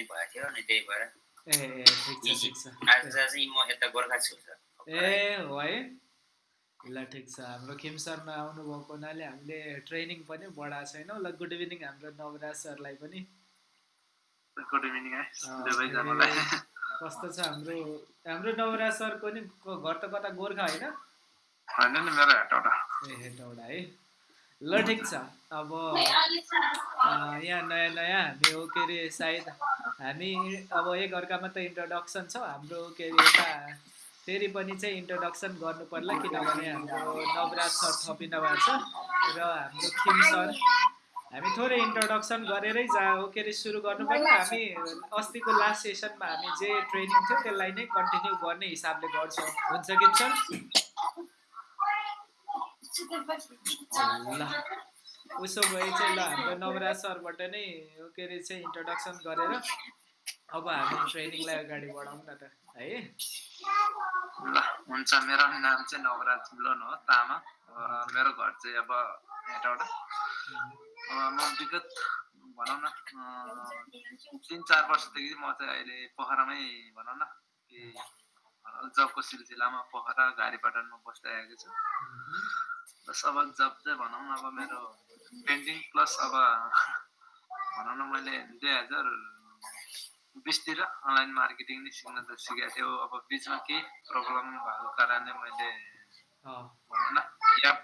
पनि भएको थियो अनि त्यही भएर ए ए ठिक छ ठिक छ आज चाहिँ म यता गोर्खा छु ए हो है ल ठिक छ हाम्रो खिम सरमा आउनुभएको हुनाले हामीले ट्रेनिङ पनि बढाएको छैनौँ ल गुड इभिनिङ हाम्रो नवराज सरलाई पनि गुड इभिनिङ कस्तो छ हाम्रो हाम्रो नवराज सरको नि घर त कता गोर्खा होइन ए हेटौँडा है ल ठिक छ। अब यहाँ नयाँ नयाँ हामी हो के अरे सायद हामी अब एकअर्कामा त इन्ट्रोडक्सन छ। हाम्रो के अरे यता फेरि पनि चाहिँ इन्ट्रोडक्सन गर्नु पर्ला किनभने हाम्रो नवराज सर थपिनु भएको छ र हाम्रो किम सर। हामी थोरै इन्ट्रोडक्सन गरेरै जा के अरे सुरु गर्नु पर्ला। हामी अस्तिको लास्ट सेसनमा हामी जे ट्रेनिङ थियो त्यसलाई नै कन्टिन्यू गर्ने हिसाबले गर्छौँ। हुन्छ कि सर? ल उसो भए चाहिँ ल हाम्रो नवराज सरबाट नै के अरे चाहिँ इन्ट्रोडक्सन गरेर अब हामी ट्रेनिङलाई अगाडि बढाउँ न त है? ल हुन्छ मेरो नाम चाहिँ नवराज लोन हो तामा। मेरो घर चाहिँ अब हेटौँडा म विगत भनौँ न तिन चार वर्षदेखि म चाहिँ अहिले पोखरामै भनौँ न कि जबको सिलसिलामा पोखरा गाडीपाटनमा बस्दै आएको छु। प्लस अब जब चाहिँ भनौँ न अब मेरो पेन्टिङ प्लस अब भनौँ न मैले दुई हजार बिसतिर अनलाइन मार्केटिङ नै सिक्न त सिकेको थियो अब बिचमा केही प्रब्लम भएको कारणले मैले भनौँ न ग्याप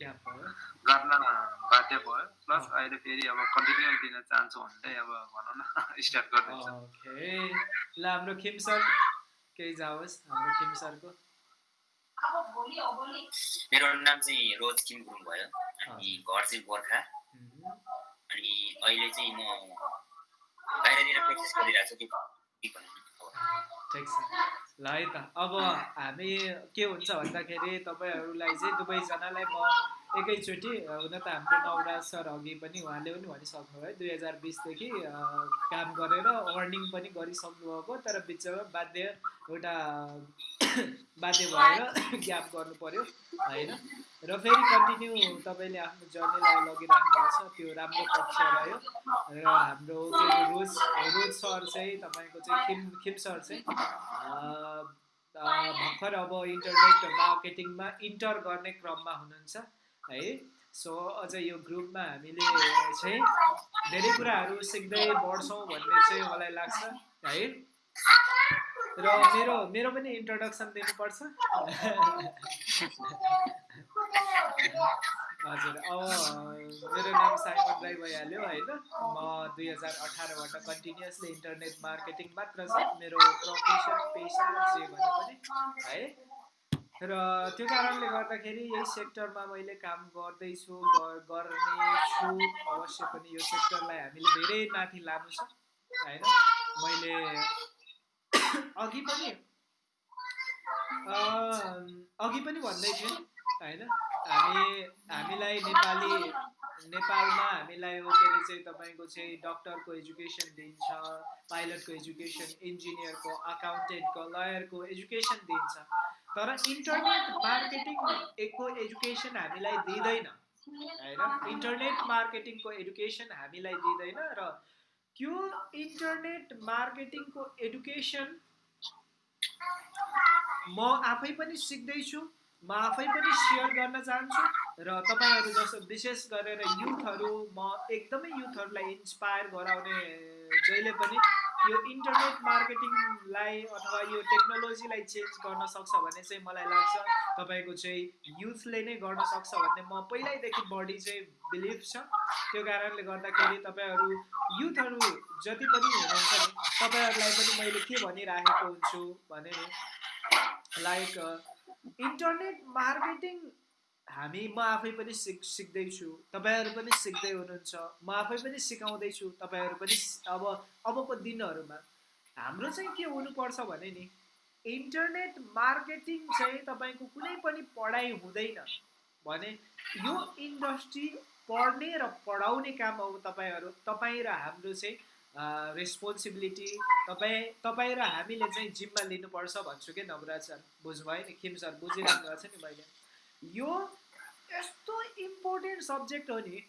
गर्न बाध्य भयो प्लस अहिले फेरि अब कन्टिन्यू दिन चाहन्छु भन्दै अब भनौँ न स्टार्ट गर्दैछु ल हाम्रो खिम सर केही जाओस् हाम्रो खिम सरको मेरो नाम चाहिँ रोज किम गुरुङ भयो अनि घर चाहिँ गोर्खा। अनि अहिले चाहिँ म बाहिरतिर प्र्याक्टिस गरिरहेको छु ठिक छ। ल है त। अब हामी के हुन्छ भन्दाखेरि तपाईँहरूलाई चाहिँ दुवैजनालाई म एकैचोटि हुन त हाम्रो नवराज सर अघि पनि उहाँले पनि भनिसक्नुभयो दुई हजार बिसदेखि काम गरेर अर्निङ पनि गरिसक्नु भएको तर बिचमा बाध्य एउटा बाध्य भएर ग्याप गर्नु पर्यो होइन? र फेरि कन्टिन्यू तपाईँले आफ्नो जर्नीलाई लगिराख्नु भएको छ त्यो राम्रो पक्ष रह्यो। र हाम्रो रोज रोज सर चाहिँ तपाईँको चाहिँ खिम खिम सर चाहिँ भर्खर अब इन्टरनेट मार्केटिङमा इन्टर गर्ने क्रममा हुनुहुन्छ। है? सो अझ यो ग्रुपमा हामीले चाहिँ धेरै कुराहरू सिक्दै बढ्छौँ भन्ने चाहिँ मलाई लाग्छ है? र मेरो मेरो पनि इन्ट्रोडक्सन दिनुपर्छ? हजुर अब मेरो नाम साइमन राई भइहाल्यो होइन? म दुई हजार अठारबाट कन्टिन्युसली इन्टरनेट मार्केटिङ मात्र छ मेरो प्रोफेसन पेसा जे भने पनि है? र त्यो कारणले गर्दाखेरि यही सेक्टरमा मैले काम गर्दैछु गर- गर्ने छु अवश्य पनि यो सेक्टरलाई हामीले धेरै माथि लानु छ होइन? मैले अघि पनि अघि पनि भन्दै थिएँ होइन? हामी हामीलाई नेपाली नेपालमा हामीलाई के अरे चाहिँ तपाईँको चाहिँ डक्टरको एजुकेसन दिन्छ पाइलटको एजुकेसन इन्जिनियरको अकाउन्टेन्टको लयरको एजुकेसन दिन्छ। तर इन्टरनेट मार्केटिङको एजुकेसन हामीलाई दिँदैन होइन? इन्टरनेट मार्केटिङको एडुकेसन हामीलाई दिँदैन र त्यो इन्टरनेट मार्केटिङको एडुकेसन म आफै पनि सिक्दैछु म आफै पनि सेयर गर्न चाहन्छु र तपाईँहरू जस्तो विशेष गरेर युथहरू म एकदमै युथहरूलाई इन्सपायर गराउने जहिले पनि यो इन्टरनेट मार्केटिङलाई अथवा यो टेक्नोलोजीलाई चेन्ज गर्न सक्छ भन्ने चाहिँ मलाई लाग्छ। तपाईँको चाहिँ युथले नै गर्न सक्छ भन्ने म पहिल्यैदेखि बढी चाहिँ बिलिभ छ। त्यो कारणले गर्दाखेरि तपाईँहरू युथहरू जति पनि हुनुहुन्छ नि तपाईँहरूलाई पनि मैले के भनिराखेको हुन्छु भने लाइक इन्टरनेट मार्केटिङ हामी म आफै पनि सिक सिक्दैछु। तपाईँहरू पनि सिक्दै हुनुहुन्छ। म आफै पनि सिकाउँदैछु तपाईँहरू पनि अब अबको दिनहरूमा। हाम्रो चाहिँ के हुनुपर्छ भने नि इन्टरनेट मार्केटिङ चाहिँ तपाईँको कुनै पनि पढाइ हुँदैन। भने यो इन्डस्ट्री पढ्ने र पढाउने काम अब तपाईँहरू तपाईँ र हाम्रो चाहिँ रेस्पोन्सिबिलिटी तपाईँ तपाईँ र हामीले चाहिँ जिम्मा लिनुपर्छ भन्छु कि नवराज सर? बुझ्नुभयो नि? किम सर बुझिरहनु भएको छ नि मैले। यो यस्तो इम्पोर्टेन्ट सब्जेक्ट हो नि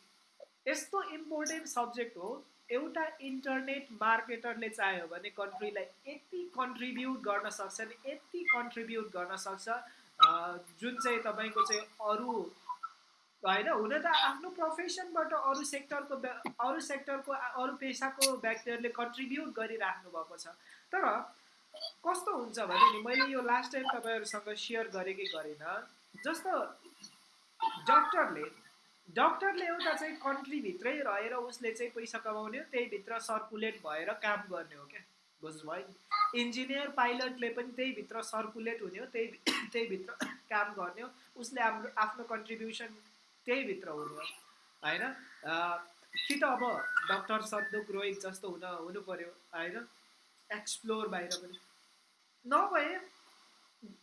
यस्तो इम्पोर्टेन्ट सब्जेक्ट हो एउटा इन्टरनेट मार्केटरले चाह्यो भने कन्ट्रीलाई यति कन्ट्रिब्युट गर्न सक्छ नि यति कन्ट्रिब्युट गर्न सक्छ जुन चाहिँ तपाईँको चाहिँ अरू होइन हुन त आफ्नो प्रोफेसनबाट अरू सेक्टरको अरू सेक्टरको अरू पेसाको व्यक्तिहरूले कन्ट्रिब्युट गरिराख्नु भएको छ। तर कस्तो हुन्छ भने नि मैले यो लास्ट टाइम तपाईँहरूसँग सेयर गरेँ कि गरेन जस्तो डक्टरले डक्टरले एउटा चाहिँ कन्ट्रीभित्रै रहेर उसले चाहिँ पैसा कमाउने हो त्यहीभित्र सर्कुलेट भएर काम गर्ने हो क्या। बुझ्नुभयो इन्जिनियर पाइलटले पनि त्यहीभित्र सर्कुलेट हुने हो त्यही त्यहीभित्र काम गर्ने हो। उसले हाम्रो आफ्नो कन्ट्रिब्युसन त्यहीभित्र हुने हो होइन? कि त अब डक्टर सन्दुक रोहित जस्तो हुन हुनु पऱ्यो होइन? एक्सप्लोर बाहिर पनि। नभए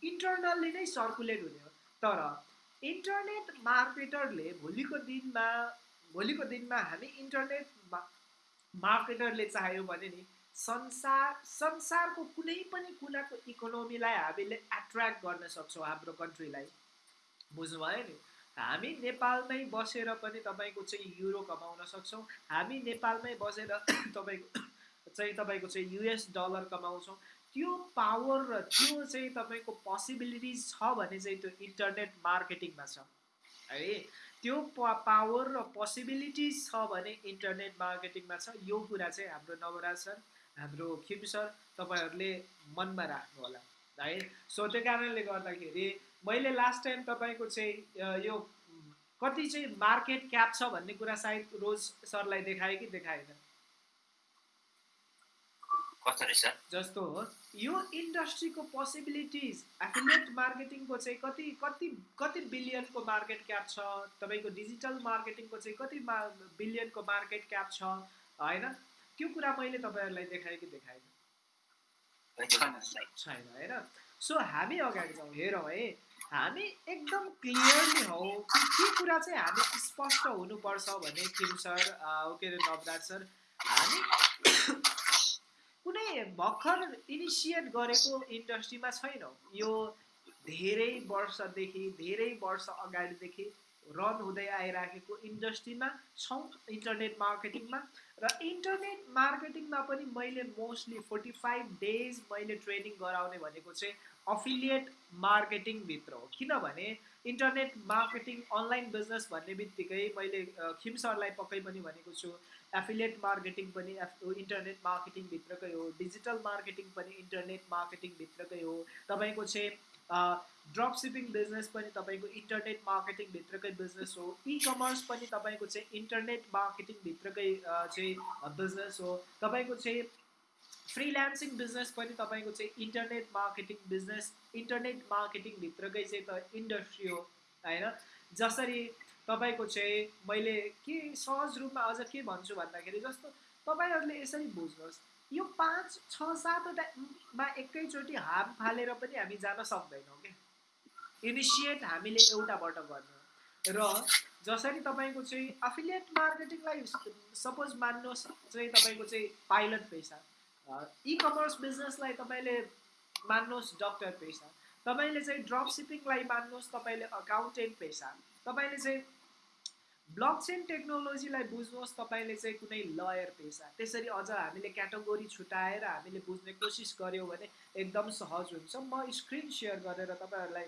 इन्टरनल्ली नै सर्कुलेट हुने हो। तर इन्टरनेट मार्केटरले भोलिको दिनमा भोलिको दिनमा हामी इन्टरनेट मार्केटरले चाह्यो भने नि संसार संसारको कुनै पनि कुनाको इकोनोमीलाई हामीले एट्र्याक्ट गर्न सक्छौँ हाम्रो कन्ट्रीलाई बुझ्नुभयो नि? हामी नेपालमै बसेर पनि तपाईँको चाहिँ युरो कमाउन सक्छौँ। हामी नेपालमै बसेर तपाईँको चाहिँ तपाईँको चाहिँ युएस डलर कमाउँछौँ। त्यो पावर र त्यो चाहिँ तपाईँको पोसिबिलिटिज छ भने चाहिँ त्यो इन्टरनेट मार्केटिङमा छ। है त्यो पावर र पोसिबिलिटिज छ भने इन्टरनेट मार्केटिङमा छ। यो कुरा चाहिँ हाम्रो नवराज सर हाम्रो खिम सर तपाईँहरूले मनमा राख्नु होला है सो त्यो कारणले गर्दाखेरि मैले लास्ट टाइम तपाईँको चाहिँ यो कति चाहिँ मार्केट क्याप छ भन्ने कुरा सायद रोज सरलाई देखाएँ कि देखाएन? कस्तो रहेछ? जस्तो हो। यो इन्डस्ट्रीको पोसिबिलिटिज एफिलिएट मार्केटिङको चाहिँ कति कति कति बिलियनको मार्केट क्याप छ? तपाईँको डिजिटल मार्केटिङको चाहिँ कति मा बिलियनको मार्केट क्याप छ? होइन? त्यो कुरा मैले तपाईँहरूलाई देखाएँ कि देखाएन? छैन। होइन? सो हामी अगाडि जाउँ हेरौँ है? हामी एकदम क्लियरली हौ कि के कुरा चाहिँ हामी स्पष्ट हुनुपर्छ भने किम सर के अरे नवराज सर हामी भर्खर इनिसिएट गरेको इन्डस्ट्रीमा छैनौँ। यो धेरै वर्षदेखि धेरै वर्ष अगाडिदेखि रन हुँदै आइराखेको इन्डस्ट्रीमा छौँ इन्टरनेट मार्केटिङमा। र इन्टरनेट मार्केटिङमा पनि मैले मोस्टली फोर्टी फाइभ डेज मैले ट्रेनिङ गराउने भनेको चाहिँ अफिलिएट मार्केटिङभित्र हो। किनभने इन्टरनेट मार्केटिङ अनलाइन बिजनेस भन्ने बित्तिकै मैले खिम सरलाई पक्कै पनि भनेको छु। एफिलिएट मार्केटिङ पनि एफ इन्टरनेट मार्केटिङभित्रकै हो। डिजिटल मार्केटिङ पनि इन्टरनेट मार्केटिङभित्रकै हो। तपाईँको चाहिँ ड्रप सिपिङ बिजनेस पनि तपाईँको इन्टरनेट मार्केटिङभित्रकै बिजनेस हो। इ कमर्स पनि तपाईँको चाहिँ इन्टरनेट मार्केटिङभित्रकै चाहिँ बिजनेस हो। तपाईँको चाहिँ फ्रिल्यान्सिङ बिजनेस पनि तपाईँको चाहिँ इन्टरनेट मार्केटिङ बिजनेस इन्टरनेट मार्केटिङभित्रकै चाहिँ त इन्डस्ट्री हो होइन? जसरी तपाईँको चाहिँ मैले के सहज रूपमा अझ के भन्छु भन्दाखेरि जस्तो तपाईँहरूले यसरी बुझ्नुहोस् यो पाँच छ सातवटामा एकैचोटि हाम फालेर पनि हामी जान सक्दैनौँ क्या इनिसिएट हामीले एउटाबाट गर्नु र जसरी तपाईँको चाहिँ अफिलिएट मार्केटिङलाई सपोज मान्नुहोस् चाहिँ तपाईँको चाहिँ पाइलट पेसा। इ कमर्स बिजनेसलाई तपाईँले मान्नुहोस् डक्टर पेसा। तपाईँले चाहिँ ड्रप सिपिङलाई मान्नुहोस् तपाईँले अकाउन्टेन्ट पेसा। तपाईँले चाहिँ ब्लक चेन टेक्नोलोजीलाई बुझ्नुहोस् तपाईँले चाहिँ कुनै लयर पेसा। त्यसरी अझ हामीले क्याटेगोरी छुट्याएर हामीले बुझ्ने कोसिस गऱ्यौँ भने एकदम सहज हुन्छ। म स्क्रिन सेयर गरेर तपाईँहरूलाई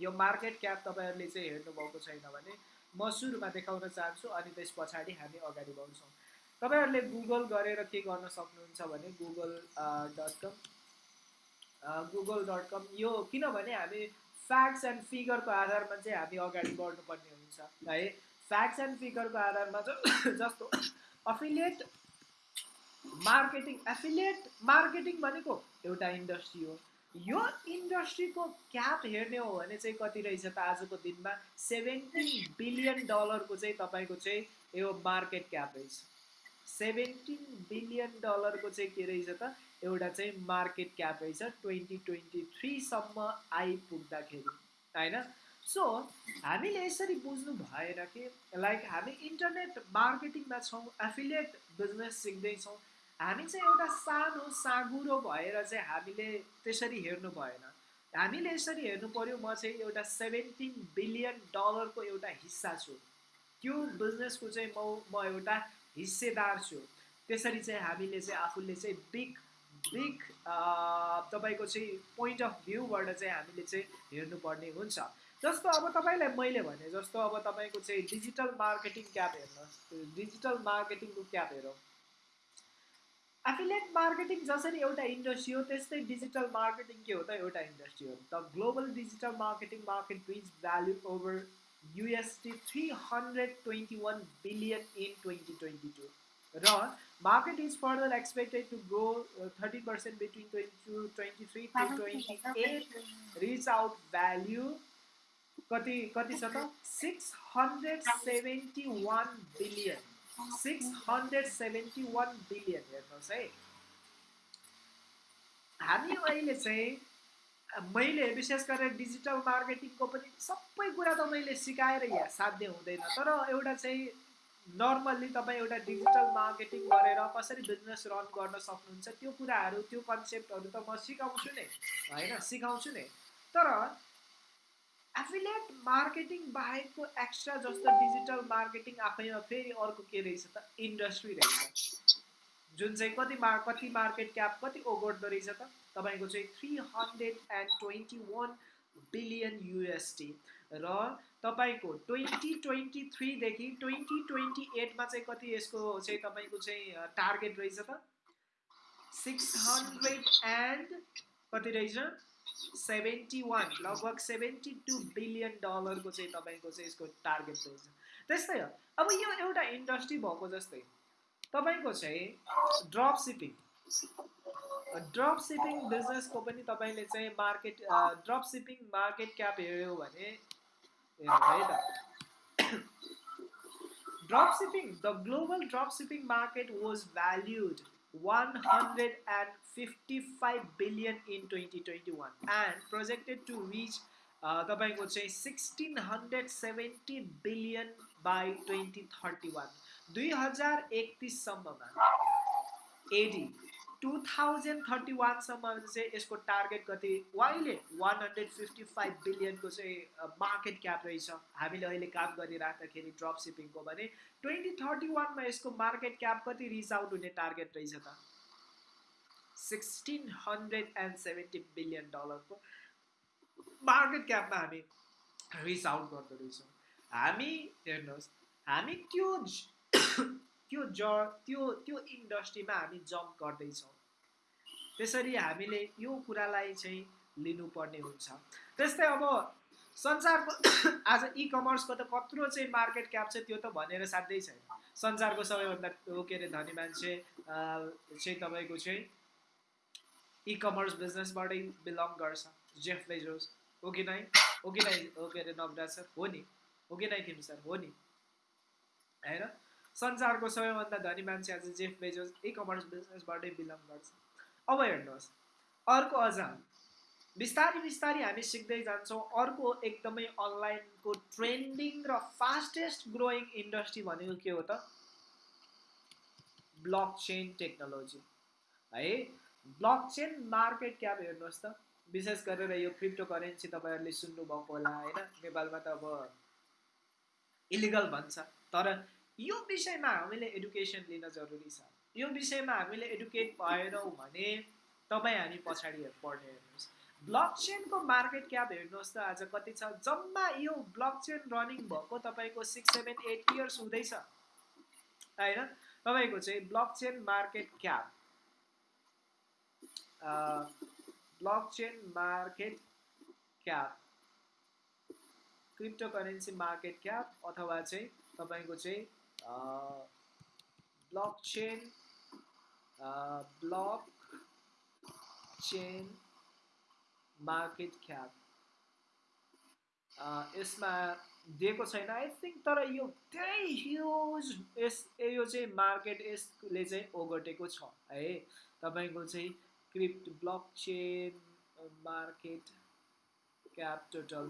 यो मार्केट क्याप तपाईँहरूले चाहिँ हेर्नुभएको छैन भने म सुरुमा देखाउन चाहन्छु अनि त्यस पछाडि हामी अगाडि बढ्छौँ। तपाईँहरूले गुगल गरेर के गर्न सक्नुहुन्छ भने Google dot com Google dot com यो किनभने हामी फ्याक्ट्स एन्ड फिगरको आधारमा चाहिँ हामी अगाडि बढ्नुपर्ने हुन्छ है? फ्याक्ट्स एन्ड फिगरको आधारमा जस्तो अफिलिएट मार्केटिङ एफिलिएट मार्केटिङ भनेको एउटा इन्डस्ट्री हो। यो इन्डस्ट्रीको क्याप हेर्ने हो भने चाहिँ कति रहेछ त आजको दिनमा सेभेन्टिन बिलियन डलरको चाहिँ तपाईँको चाहिँ यो मार्केट क्याप रहेछ। सेभेन्टिन बिलियन डलरको चाहिँ के रहेछ त एउटा चाहिँ मार्केट क्याप रहेछ ट्वेन्टी ट्वेन्टी थ्रीसम्म आइपुग्दाखेरि होइन? सो हामीले यसरी बुझ्नु भएन कि लाइक हामी इन्टरनेट मार्केटिङमा छौँ एफिलिएट बिजनेस सिक्दैछौँ हामी चाहिँ एउटा सानो साँगुरो भएर चाहिँ हामीले त्यसरी हेर्नु भएन। हामीले यसरी हेर्नु पऱ्यो म चाहिँ एउटा सेभेन्टिन बिलियन डलरको एउटा हिस्सा छु। त्यो बिजनेसको चाहिँ म म एउटा हिस्सेदार छु। त्यसरी चाहिँ हामीले चाहिँ आफूले चाहिँ बिग बिग तपाईँको चाहिँ पोइन्ट अफ भ्यूबाट चाहिँ हामीले चाहिँ हेर्नुपर्ने हुन्छ। जस्तो अब तपाईँलाई मैले भने जस्तो अब तपाईँको चाहिँ डिजिटल मार्केटिङ क्याप हेर्नुहोस् डिजिटल मार्केटिङको क्याप हेरौँ। एफिलिएट मार्केटिङ जसरी एउटा इन्डस्ट्री हो त्यस्तै डिजिटल मार्केटिङ के हो त एउटा इन्डस्ट्री हो। The global digital marketing market reach value over USD three hundred twenty one billion in twenty twenty two र market is further expected to grow thirty percent between twenty two twenty three to twenty eight reach out value कति कति छ त six hundred seventy one billion six hundred seventy one billion हेर्नुहोस् है हामी अहिले चाहिँ मैले विशेष गरेर डिजिटल मार्केटिङको पनि सबै कुरा त मैले सिकाएर या साध्य हुँदैन तर एउटा चाहिँ नर्मल्ली तपाईँ एउटा डिजिटल मार्केटिङ गरेर कसरी बिजनेस रन गर्न सक्नुहुन्छ त्यो कुराहरू त्यो कन्सेप्टहरू त म सिकाउँछु नै होइन? सिकाउँछु नै। तर एफिलिएट मार्केटिङ बाहेकको एक्स्ट्रा जस्तो डिजिटल मार्केटिङ आफैमा फेरि अर्को के रहेछ त? इन्डस्ट्री रहेछ। जुन चाहिँ कति मा कति मार्केट क्याप कति ओगट्दो रहेछ त? तपाईँको चाहिँ three hundred and twenty one billion USD र तपाईँको ट्वेन्टी ट्वेन्टी थ्रीदेखि ट्वेन्टी ट्वेन्टी एटमा चाहिँ कति यसको चाहिँ तपाईँको चाहिँ टार्गेट रहेछ त? सिक्स हन्ड्रेड एन्ड कति रहेछ? सेभेन्टी वान लगभग सेभेन्टी टू बिलियन डलरको चाहिँ तपाईँको चाहिँ यसको टार्गेट रहेछ। त्यस्तै हो। अब यो एउटा इन्डस्ट्री भएको जस्तै तपाईँको चाहिँ ड्रप सिपिङ ड्रप सिपिङ बिजनेसको पनि तपाईँले चाहिँ market drop shipping market cap हेऱ्यो भने है त drop shipping the global drop shipping market was valued 155 billion in 2021 and projected to reach तपाईँको चाहिँ sixteen hundred seventy billion by twenty thirty one दुई हजार एकतिससम्ममा एडी टु थाउजन्ड थर्टी वानसम्म चाहिँ यसको टार्गेट कति? अहिले वान हन्ड्रेड फिफ्टी फाइभ बिलियनको चाहिँ मार्केट क्याप रहेछ। हामीले अहिले काम गरिराख्दाखेरि ड्रप सिपिङको भने ट्वेन्टी थर्टी वानमा यसको मार्केट क्याप कति रिच आउट हुने टार्गेट रहेछ त? Sixteen hundred and seventy billion डलरको मार्केट क्यापमा हामी रिच आउट गर्दो रहेछौँ हामी हेर्नुहोस् हामी त्यो त्यो ज त्यो त्यो इन्डस्ट्रीमा हामी जम्प गर्दैछौँ। त्यसरी हामीले यो कुरालाई चाहिँ लिनुपर्ने हुन्छ। त्यस्तै अब संसारको आज इ कमर्सको त कत्रो चाहिँ मार्केट क्याप छ त्यो त भनेर साध्यै छैन। संसारको सबैभन्दा के अरे धनी मान्छे चाहिँ तपाईँको चाहिँ इ कमर्स बिजनेसबाटै बिलङ गर्छ। जेफ बेजोस हो कि नै? हो कि नै? हो के अरे नवराज सर? हो नि। हो कि नै थिम सर? हो नि। होइन संसारको सबैभन्दा धनी मान्छे आज जेफ बेजोस इ कमर्स बिजनेसबाटै बिलङ गर्छ। अब हेर्नुहोस् अर्को अझ बिस्तारै बिस्तारै हामी सिक्दै जान्छौँ अर्को एकदमै अनलाइनको ट्रेन्डिङ र फास्टेस्ट ग्रोइङ इन्डस्ट्री भनेको के हो त? Block chain technology. है ब्लक चेन मार्केट क्याप हेर्नुहोस् त। विशेष गरेर यो क्रिप्टो करेन्सी तपाईँहरूले सुन्नुभएको होला होइन? नेपालमा त अब इलिगल भन्छ। तर यो विषयमा हामीले एडुकेसन लिन जरुरी छ। यो विषयमा हामीले एडुकेट भएनौँ भने तपाईँ हामी पछाडि पढ्ने हेर्नुहोस्। ब्लक चेनको मार्केट क्याप हेर्नुहोस् त आज कति छ? जम्मा यो ब्लक चेन रनिङ भएको तपाईँको सिक्स सेभेन एट इयर्स हुँदैछ। होइन? तपाईँको चाहिँ block chain market cap block chain market cap crypto currency market cap अथवा चाहिँ तपाईँको चाहिँ blockchain block chain market cap यसमा दिएको छैन। आई थिङ्क तर यो धेरै ह्युज यस यो चाहिँ मार्केट यसले चाहिँ ओगटेको छ है। तपाईँको चाहिँ crypt block chain market cap total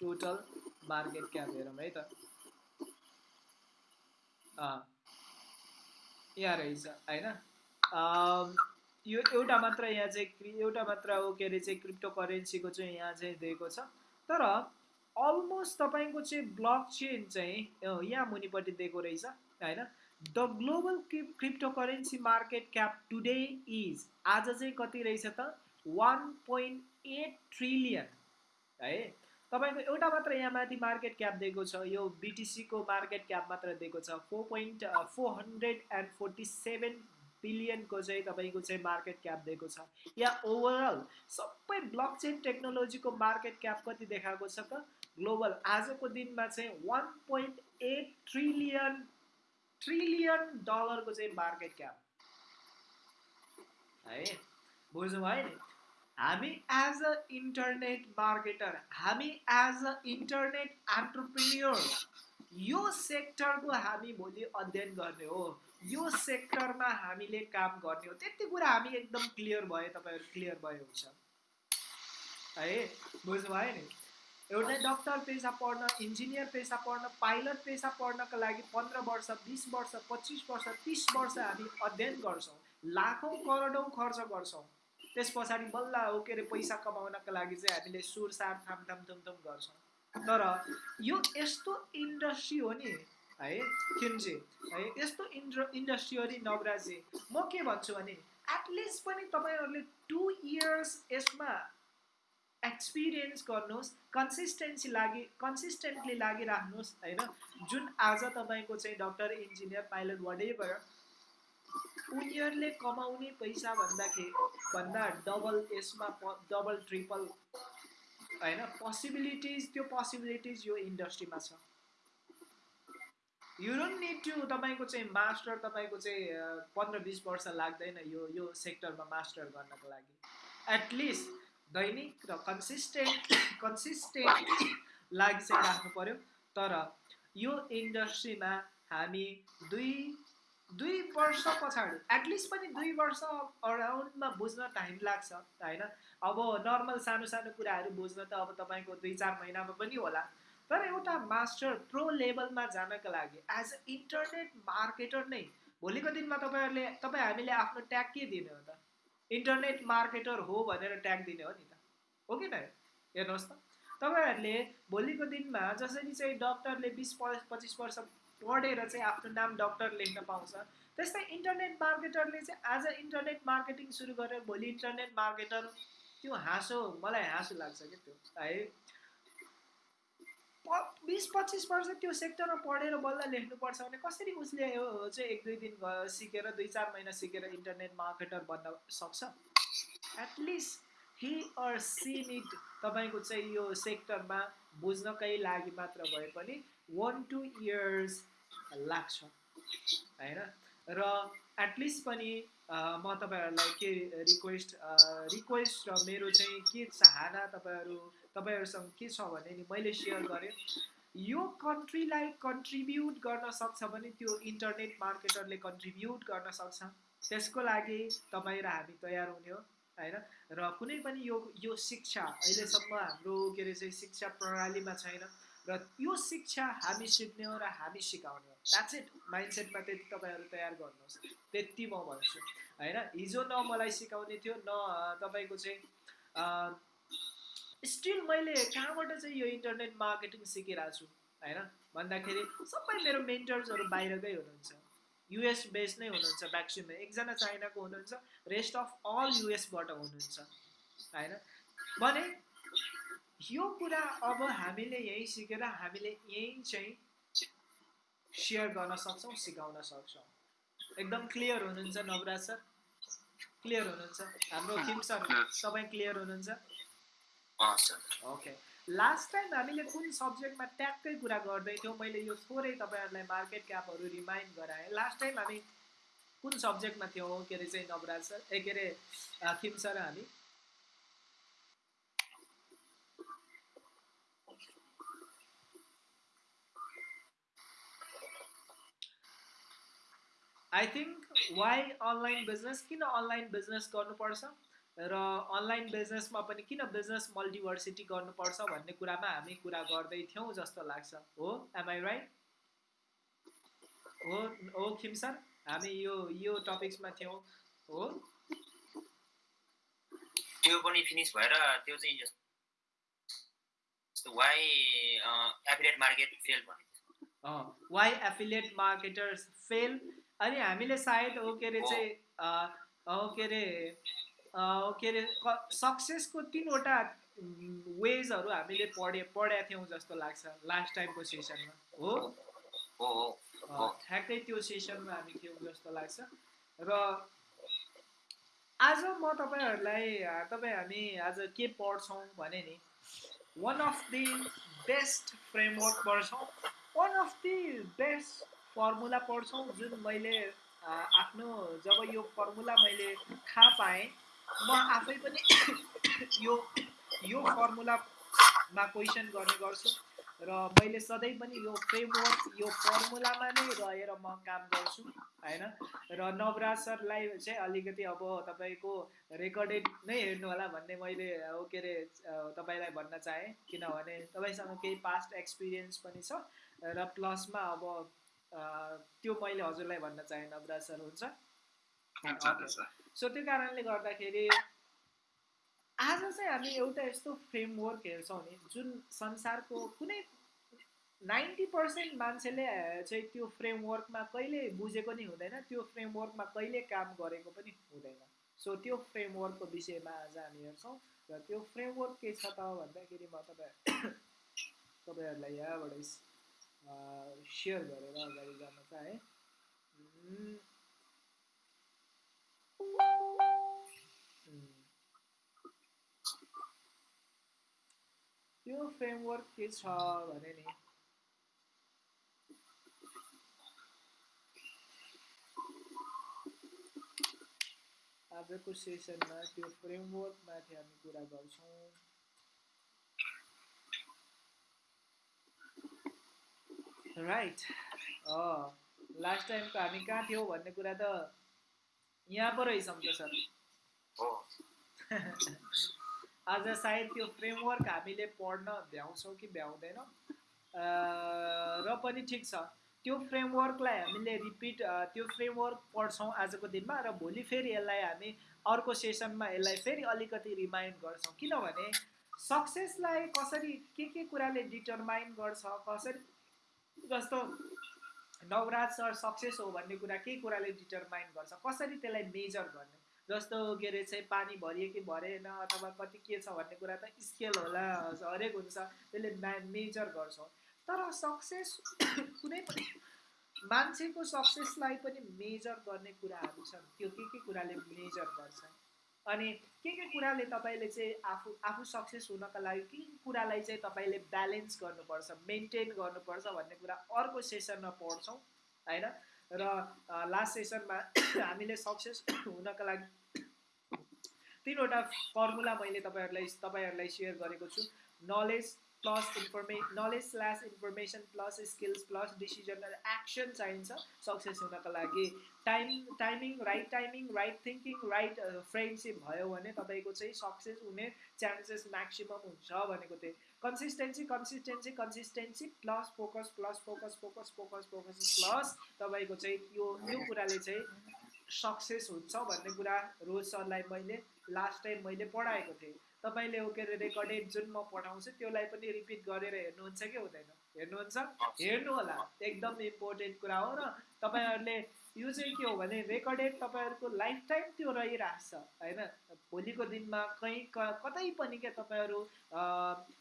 total market cap हेरौँ है त। यहाँ रहेछ होइन यो एउटा मात्र यहाँ चाहिँ एउटा मात्र हो के अरे चाहिँ क्रिप्टो करेन्सीको चाहिँ यहाँ चाहिँ दिएको छ। तर अलमोस्ट तपाईँको चाहिँ ब्लक चेन चाहिँ यहाँ मुनिपट्टि दिएको रहेछ होइन। The global crypto currency market cap today is आज चाहिँ कति रहेछ त? वान पोइन्ट एट ट्रिलियन है। तपाईँको एउटा मात्र यहाँ माथि मार्केट क्याप दिएको छ यो बिटिसीको मार्केट क्याप मात्र दिएको छ। Four point four hundred and forty seven बिलियनको चाहिँ तपाईँको चाहिँ मार्केट क्याप दिएको छ। या ओभरअल सबै ब्लक चेन टेक्नोलोजीको मार्केट क्याप कति देखाएको छ त? ग्लोबल आजको दिनमा चाहिँ one point eight trillion trillion डलरको चाहिँ मार्केट क्याप। है बुझ्नु भयो नि? हामी एज अ इन्टरनेट मार्केटर हामी एज अ इन्टरनेट एन्टरप्रिन्योर यो सेक्टरको हामी भोलि अध्ययन गर्ने हो। यो सेक्टरमा हामीले काम गर्ने हो। त्यति कुरा हामी एकदम क्लियर भयो तपाईँहरू क्लियर भयो हुन्छ। है बुझ्नुभयो नि? एउटै डक्टर पेसा पढ्न इन्जिनियर पेसा पढ्न पाइलट पेसा पढ्नको लागि पन्ध्र वर्ष बिस वर्ष पच्चिस वर्ष तिस वर्ष हामी अध्ययन गर्छौँ। लाखौँ करोडौँ खर्च गर्छौँ। त्यस पछाडि बल्ल हो के अरे पैसा कमाउनको लागि चाहिँ हामीले सुरसार थाम थाम गर्छौँ। तर यो यस्तो इन्डस्ट्री हो नि है खिम्जे है यस्तो इन्ड्र इन्डस्ट्री हो नि नवराजी म के भन्छु भने एटलिस्ट पनि तपाईँहरूले टु इयर्स यसमा एक्सपिरियन्स गर्नुहोस् कन्सिस्टेन्सी लागि कन्सिस्टेन्टली लागिराख्नुहोस् होइन। जुन आज तपाईँको चाहिँ डक्टर इन्जिनियर पाइलट वाट उनीहरूले कमाउने पैसा भन्दाखेरि भन्दा डबल यसमा डबल ट्रिपल होइन पोसिबिलिटिज त्यो पोसिबिलिटिज यो इन्डस्ट्रीमा छ। यु डोन्ट निड टु तपाईँको चाहिँ मास्टर तपाईँको चाहिँ पन्ध्र बिस वर्ष लाग्दैन यो यो सेक्टरमा मास्टर गर्नको लागि। एटलिस्ट दैनिक र कन्सिस्टेन्ट कन्सिस्टेन्ट लागि चाहिँ राख्नु पऱ्यो। तर यो इन्डस्ट्रीमा हामी दुई दुई वर्ष पछाडि एटलिस्ट पनि दुई वर्ष अराउन्डमा बुझ्न टाइम लाग्छ होइन? अब नर्मल सानो सानो कुराहरू बुझ्न त अब तपाईँको दुई चार महिनामा पनि होला। तर एउटा मास्टर प्रो लेभलमा जानका लागि एज अ इन्टरनेट मार्केटर नै भोलिको दिनमा तपाईँहरूले तपाईँ हामीले आफ्नो ट्याग के दिने हो त? इन्टरनेट मार्केटर हो भनेर ट्याग दिने हो नि त। हो कि न? हेर्नुहोस् त। तपाईँहरूले भोलिको दिनमा जसरी चाहिँ डक्टरले बिस पच्चिस वर्ष पढेर चाहिँ आफ्नो नाम डक्टर लेख्न पाउँछ। त्यस्तै इन्टरनेट मार्केटरले चाहिँ आज इन्टरनेट मार्केटिङ सुरु गरेर भोलि इन्टरनेट मार्केटर। त्यो हाँसो मलाई हाँसो लाग्छ क्या त्यो है। बिस पच्चिस वर्ष त्यो सेक्टरमा पढेर बल्ल लेख्नुपर्छ भने कसरी उसले चाहिँ एक दुई दिन सिकेर दुई चार महिना सिकेर इन्टरनेट मार्केटर बन्न सक्छ? At least he or she need तपाईँको चाहिँ यो सेक्टरमा बुझ्नकै लागि मात्र भए पनि वान टू इयर्स लाग्छ। होइन? र एटलिस्ट पनि म तपाईँहरूलाई के रिक्वेस्ट रिक्वेस्ट र मेरो चाहिँ के चाहना तपाईँहरू तपाईँहरूसँग के छ भने नि मैले सेयर गरेँ। यो कन्ट्रीलाई कन्ट्रिब्युट गर्न सक्छ भने त्यो इन्टरनेट मार्केटरले कन्ट्रिब्युट गर्न सक्छ। त्यसको लागि तपाईँ र हामी तयार हुने हो होइन? र कुनै पनि यो यो शिक्षा अहिलेसम्म हाम्रो के अरे चाहिँ शिक्षा प्रणालीमा छैन। र यो शिक्षा हामी सिक्ने हो र हामी सिकाउने हो। द्याट्स इट माइन्डसेटमा त्यति तपाईँहरू तयार गर्नुहोस्। त्यति म भन्छु। होइन? हिजो न मलाई सिकाउने थियो न तपाईँको चाहिँ स्टिल मैले कहाँबाट चाहिँ यो इन्टरनेट मार्केटिङ सिकिरहेको छु? होइन? भन्दाखेरि सबै मेरो मेन्टर्सहरू बाहिरकै हुनुहुन्छ। युएस बेस नै हुनुहुन्छ म्याक्सिमम एकजना चाइनाको हुनुहुन्छ रेस्ट अफ अल युएसबाट हुनुहुन्छ। होइन? भने यो कुरा अब हामीले यहीँ सिकेर हामीले यहीँ चाहिँ सेयर गर्न सक्छौँ सिकाउन सक्छौँ। एकदम क्लियर हुनुहुन्छ नवराज सर? क्लियर हुनुहुन्छ? हाम्रो किम सर तपाईँ क्लियर हुनुहुन्छ? ओके लास्ट टाइम हामीले कुन सब्जेक्टमा ट्याक्कै कुरा गर्दै थियौँ मैले यो थोरै तपाईँहरूलाई मार्केट क्यापहरू रिमाइन्ड गराएँ। लास्ट टाइम हामी कुन सब्जेक्टमा थियौँ के अरे चाहिँ नवराज सर? ए के अरे किम सर हामी? I think why online business किन अनलाइन बिजनेस गर्नुपर्छ? र अनलाइन बिजनेसमा पनि किन बिजनेस मल्टिभर्सिटी गर्नुपर्छ भन्ने कुरामा हामी कुरा गर्दै थियौँ जस्तो लाग्छ। हो? एमआई राइट हो? हो खिम सर हामी यो यो टपिक्समा थियौँ। हो? त्यो पनि फिनिस भएर त्यो चाहिँ जस्तो वाइ एफिलेट मार्केट फेल भने वाइ एफिलिएट मार्केटर्स फेल अनि हामीले सायद हो के अरे चाहिँ हो के अरे के अरे सक्सेसको तिनवटा वेजहरू हामीले पढे पढेका थियौँ जस्तो लाग्छ लास्ट टाइमको सेसनमा हो? ठ्याक्कै त्यो सेसनमा हामी थियौँ जस्तो लाग्छ। र आज म तपाईँहरूलाई तपाईँ हामी आज के पढ्छौँ भने नि one of the best framework पढ्छौँ। One of the best formula पढ्छौँ जुन मैले आफ्नो जब यो फर्मुला मैले थाहा पाएँ म आफै पनि यो यो फर्मुलामा क्वेसन गर्ने गर्छु र मैले सधैँ पनि यो फ्रेमवर्क यो फर्मुलामा नै रहेर म काम गर्छु होइन? र नवराज सरलाई चाहिँ अलिकति अब तपाईँको रेकर्डेड नै हेर्नु होला भन्ने मैले के अरे तपाईँलाई भन्न चाहेँ। किनभने तपाईँसँग केही पास्ट एक्सपिरियन्स पनि छ र प्लसमा अब त्यो मैले हजुरलाई भन्न चाहेँ नवराज सर हुन्छ। सो त्यो कारणले गर्दाखेरि आज चाहिँ हामी एउटा यस्तो फ्रेमवर्क हेर्छौँ नि जुन संसारको कुनै नाइन्टी पर्सेन्ट मान्छेले चाहिँ त्यो फ्रेमवर्कमा कहिले बुझेको नि हुँदैन त्यो फ्रेमवर्कमा कहिले काम गरेको पनि हुँदैन। सो त्यो फ्रेमवर्कको विषयमा आज हामी हेर्छौँ र त्यो फ्रेमवर्क के छ त भन्दाखेरि म तपाईँ तपाईँहरूलाई यहाँबाट सेयर गरेर अगाडि जान चाहेँ। त्यो फ्रेमवर्क के छ भने नि? आजको सेसनमा त्यो फ्रेमवर्कमाथि हामी कुरा गर्छौँ। राइट लास्ट टाइमको हामी कहाँ थियौँ भन्ने कुरा त यहाँ पो रहेछौँ त सर आज सायद त्यो फ्रेमवर्क हामीले पढ्न भ्याउँछौँ कि भ्याउँदैनौँ। र पनि ठिक छ। त्यो फ्रेमवर्कलाई हामीले रिपिट त्यो फ्रेमवर्क पढ्छौँ आजको दिनमा र भोलि फेरि यसलाई हामी अर्को सेसनमा यसलाई फेरि अलिकति रिमाइन्ड गर्छौँ। किनभने सक्सेसलाई कसरी के के कुराले डिटरमाइन गर्छ कसरी जस्तो नवराज सर सक्सेस हो भन्ने कुरा के कुराले डिटरमाइन गर्छ। कसरी त्यसलाई मेजर गर्ने? जस्तो के अरे चाहिँ पानी भरियो कि भरेन अथवा कति के छ भन्ने कुरा त स्केल होला हरेक हुन्छ त्यसले मा मेजर गर्छौँ। तर सक्सेस कुनै पनि मान्छेको सक्सेसलाई पनि मेजर गर्ने कुराहरू छन्। त्यो के के कुराले मेजर गर्छ? अनि के के कुराले तपाईँले चाहिँ आफू आफू सक्सेस हुनका लागि के कुरालाई चाहिँ तपाईँले ब्यालेन्स गर्नुपर्छ मेन्टेन गर्नुपर्छ भन्ने कुरा अर्को सेसनमा पढ्छौँ होइन? र लास्ट सेसनमा हामीले सक्सेस हुनका लागि तिनवटा फर्मुला मैले तपाईँहरूलाई तपाईँहरूलाई सेयर गरेको छु। Knowledge plus information knowledge slash information plus skills plus decision action चाहिन्छ सक्सेस हुनका लागि। Time timing right timing right thinking right friendship भयो भने तपाईँको चाहिँ सक्सेस हुने चान्सेस म्याक्सिमम् हुन्छ भनेको थिएँ। Consistency consistency consistency plus focus plus focus focus focus focus plus तपाईँको चाहिँ यो यो कुराले चाहिँ सक्सेस हुन्छ भन्ने कुरा रोज सरलाई मैले लास्ट टाइम मैले पढाएको थिएँ। तपाईँले के अरे रेकर्डेड जुन म पठाउँछु त्यसलाई पनि रिपिट गरेर हेर्नुहुन्छ कि हुँदैन? हेर्नुहुन्छ? हेर्नु होला एकदम इम्पोर्टेन्ट कुरा हो र तपाईँहरूले यो चाहिँ के हो भने रेकर्डेड तपाईँहरूको लाइफ टाइम त्यो रहिरहेको छ होइन? भोलिको दिनमा कहीँ क कतै पनि क्या तपाईँहरू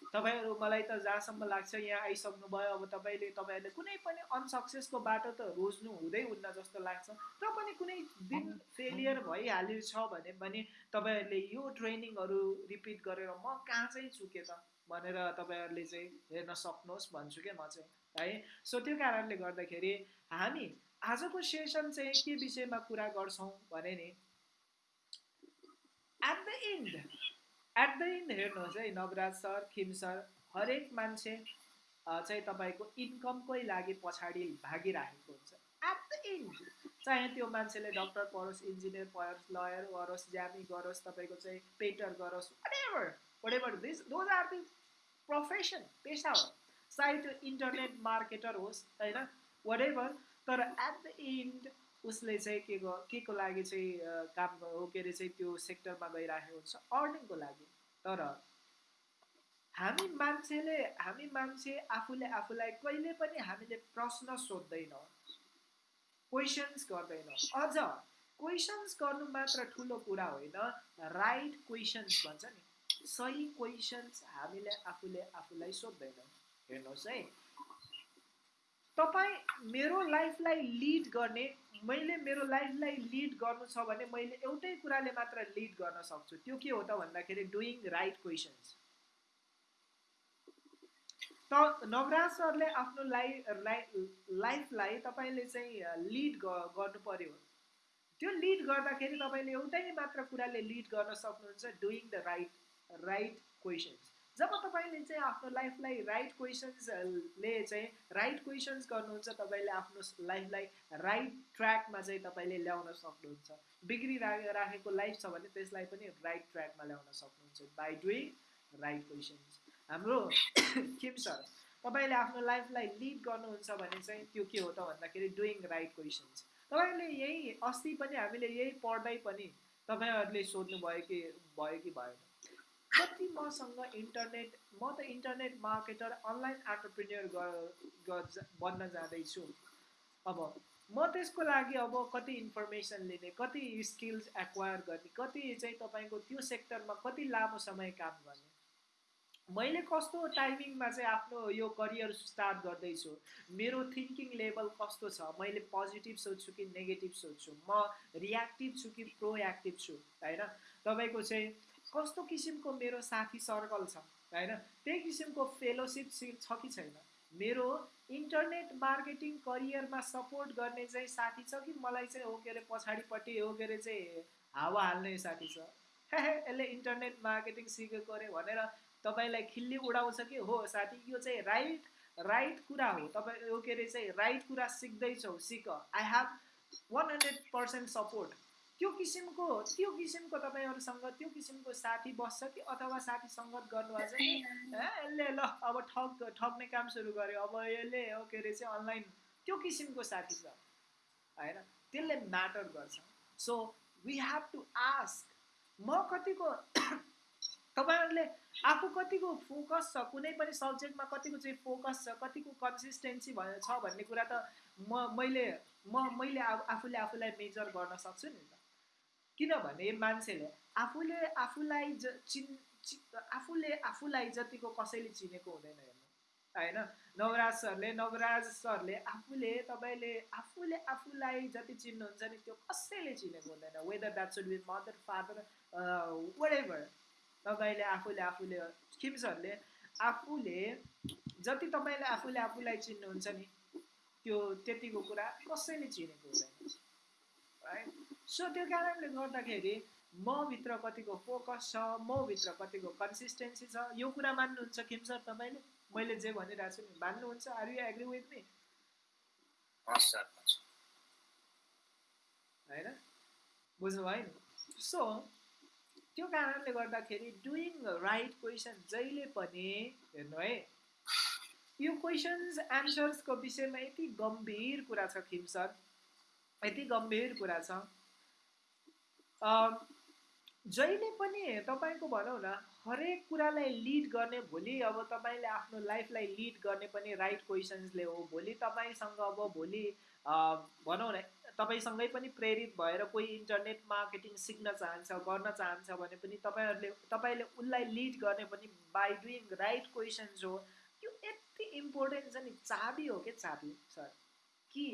तपाईँहरू मलाई त जहाँसम्म लाग्छ यहाँ आइसक्नुभयो अब तपाईँले तपाईँहरूले कुनै पनि अनसक्सेसको बाटो त रोज्नु हुँदै हुन्न जस्तो लाग्छ। र पनि कुनै दिन फेलियर भइहाल्यो छ भने पनि तपाईँहरूले यो ट्रेनिङहरू रिपिट गरेर म कहाँ चाहिँ चुकेँ त भनेर तपाईँहरूले चाहिँ हेर्न सक्नुहोस् भन्छु क्या म चाहिँ है? सो त्यो कारणले गर्दाखेरि हामी आजको सेसन चाहिँ के विषयमा कुरा गर्छौँ भने नि at the end at the end हेर्नुहोस् है नवराज सर खिम सर हरेक मान्छे चाहिँ तपाईँको इन्कमकै लागि पछाडि भागिराखेको हुन्छ। एट द इन्ड चाहे त्यो मान्छेले डक्टर पढोस् इन्जिनियर पढोस् लयर गरोस् ज्यामी गरोस् तपाईँको चाहिँ पेन्टर गरोस् whatever whatever this those are the profession पेसा हो। सायद त्यो इन्टरनेट मार्केटर होस् होइन whatever तर एट द इन्ड उसले चाहिँ के के को लागि चाहिँ काम हो के अरे चाहिँ त्यो सेक्टरमा गइराखेको हुन्छ अर्निङको लागि। तर हामी मान्छेले हामी मान्छे आफूले आफूलाई कहिले पनि हामीले प्रश्न सोध्दैनौँ क्वेसन्स गर्दैनौँ। अझ क्वेसन्स गर्नु मात्र ठुलो कुरा होइन राइट क्वेसन्स भन्छ नि। सही क्वेसन्स हामीले आफूले आफूलाई सोध्दैनौँ। हेर्नुहोस् है। तपाईँ मेरो लाइफलाई लिड गर्ने मैले मेरो लाइफलाई लिड गर्नु छ भने मैले एउटै कुराले मात्र लिड गर्न सक्छु। त्यो के हो त भन्दाखेरि डुइङ राइट क्वेसन्स त नवराज सरले आफ्नो लाइफ लाइफलाई तपाईँले चाहिँ लिड गर्नु पर्यो। त्यो लिड गर्दाखेरि तपाईँले एउटै मात्र कुराले लिड गर्न सक्नुहुन्छ doing the right right questions जब तपाईँले चाहिँ आफ्नो लाइफलाई राइट क्वेसन्सले चाहिँ राइट क्वेसन्स गर्नुहुन्छ तपाईँले आफ्नो लाइफलाई राइट ट्र्याकमा चाहिँ तपाईँले ल्याउन सक्नुहुन्छ। बिग्रिरा राखेको लाइफ छ भने त्यसलाई पनि राइट ट्र्याकमा ल्याउन सक्नुहुन्छ बाई डुइङ राइट क्वेसन्स हाम्रो किम सर तपाईँले आफ्नो लाइफलाई लिड गर्नुहुन्छ भने चाहिँ त्यो के हो त भन्दाखेरि डुइङ राइट क्वेसन्स तपाईँले यही अस्ति पनि हामीले यही पढ्दै पनि तपाईँहरूले सोध्नुभयो कि भयो कि भएन। कति मसँग इन्टरनेट म त इन्टरनेट मार्केटर अनलाइन एन्टरप्रिन्यर बन्न जाँदैछु। अब म त्यसको लागि अब कति इन्फर्मेसन लिने कति स्किल्स एक्वायर गर्ने कति चाहिँ तपाईँको त्यो सेक्टरमा कति लामो समय काम गर्ने। मैले कस्तो टाइमिङमा चाहिँ आफ्नो यो करियर स्टार्ट गर्दैछु मेरो थिङ्किङ लेभल कस्तो छ मैले पोजिटिभ सोध्छु कि नेगेटिभ सोध्छु म रियाक्टिभ छु कि प्रोएक्टिभ छु होइन? तपाईँको चाहिँ कस्तो किसिमको मेरो साथी सर्कल छ होइन? त्यही किसिमको फेलोसिप छ कि छैन? मेरो इन्टरनेट मार्केटिङ करियरमा सपोर्ट गर्ने चाहिँ साथी छ कि मलाई चाहिँ हो के अरे पछाडिपट्टि हो के अरे चाहिँ हावा हाल्ने साथी छ? यसले इन्टरनेट मार्केटिङ सिकेको अरे भनेर तपाईँलाई खिल्ली उडाउँछ कि? हो साथी यो चाहिँ राइट राइट कुरा हो। तपाईँ हो के अरे चाहिँ राइट कुरा सिक्दैछौ सिक। I have one hundred percent support त्यो किसिमको त्यो किसिमको तपाईँहरूसँग त्यो किसिमको साथी बस्छ कि अथवा साथी सङ्गत छ कि यसले ल अब ठग ठग्ने काम सुरु गर्यो अब यसले के अरे चाहिँ अनलाइन। त्यो किसिमको साथी छ होइन? त्यसले म्याटर गर्छ। So we have to ask म कतिको तपाईँहरूले आफू कतिको फोकस छ कुनै पनि सब्जेक्टमा कतिको चाहिँ फोकस छ कतिको कन्सिस्टेन्सी भयो छ भन्ने कुरा त म मैले म मैले आफूले आफूलाई मेजर गर्न सक्छु नि त। किनभने मान्छेले आफूले आफूलाई ज चिन् आफूले आफूलाई जतिको कसैले चिनेको हुँदैन हेर्नु। होइन? नवराज सरले नवराज सरले आफूले तपाईँले आफूले आफूलाई जति चिन्नुहुन्छ नि त्यो कसैले चिनेको हुँदैन। Whether that should be mother father whatever तपाईँले आफूले आफूले किम सरले आफूले जति तपाईँले आफूले आफूलाई चिन्नुहुन्छ नि त्यो त्यतिको कुरा कसैले चिनेको हुँदैन। राइट सो त्यो कारणले गर्दाखेरि मभित्र कतिको फोकस छ मभित्र कतिको कन्सिस्टेन्सी छ यो कुरा मान्नुहुन्छ किम सर तपाईँले? मैले जे भनिरहेको छु नि मान्नुहुन्छ? Are you agree with me होइन? बुझ्नुभयो नि सो त्यो कारणले गर्दाखेरि डुइङ राइट क्वेसन जहिले पनि हेर्नु है यो क्वेसन्स एन्सर्सको विषयमा यति गम्भीर कुरा छ खिम सर। यति गम्भीर कुरा छ। जहिले पनि तपाईँको भनौँ न हरेक कुरालाई लिड गर्ने भोलि अब तपाईँले आफ्नो लाइफलाई लिड गर्ने पनि राइट क्वेसन्सले हो भोलि तपाईँसँग अब भोलि भनौँ न तपाईँसँगै पनि प्रेरित भएर कोही इन्टरनेट मार्केटिङ सिक्न चाहन्छ गर्न चाहन्छ भने पनि तपाईँहरूले तपाईँले उसलाई लिड गर्ने पनि बाई डुइङ राइट क्वेसन्स हो। यो यति इम्पोर्टेन्ट छ नि चाबी हो क्या चाबी सर? कि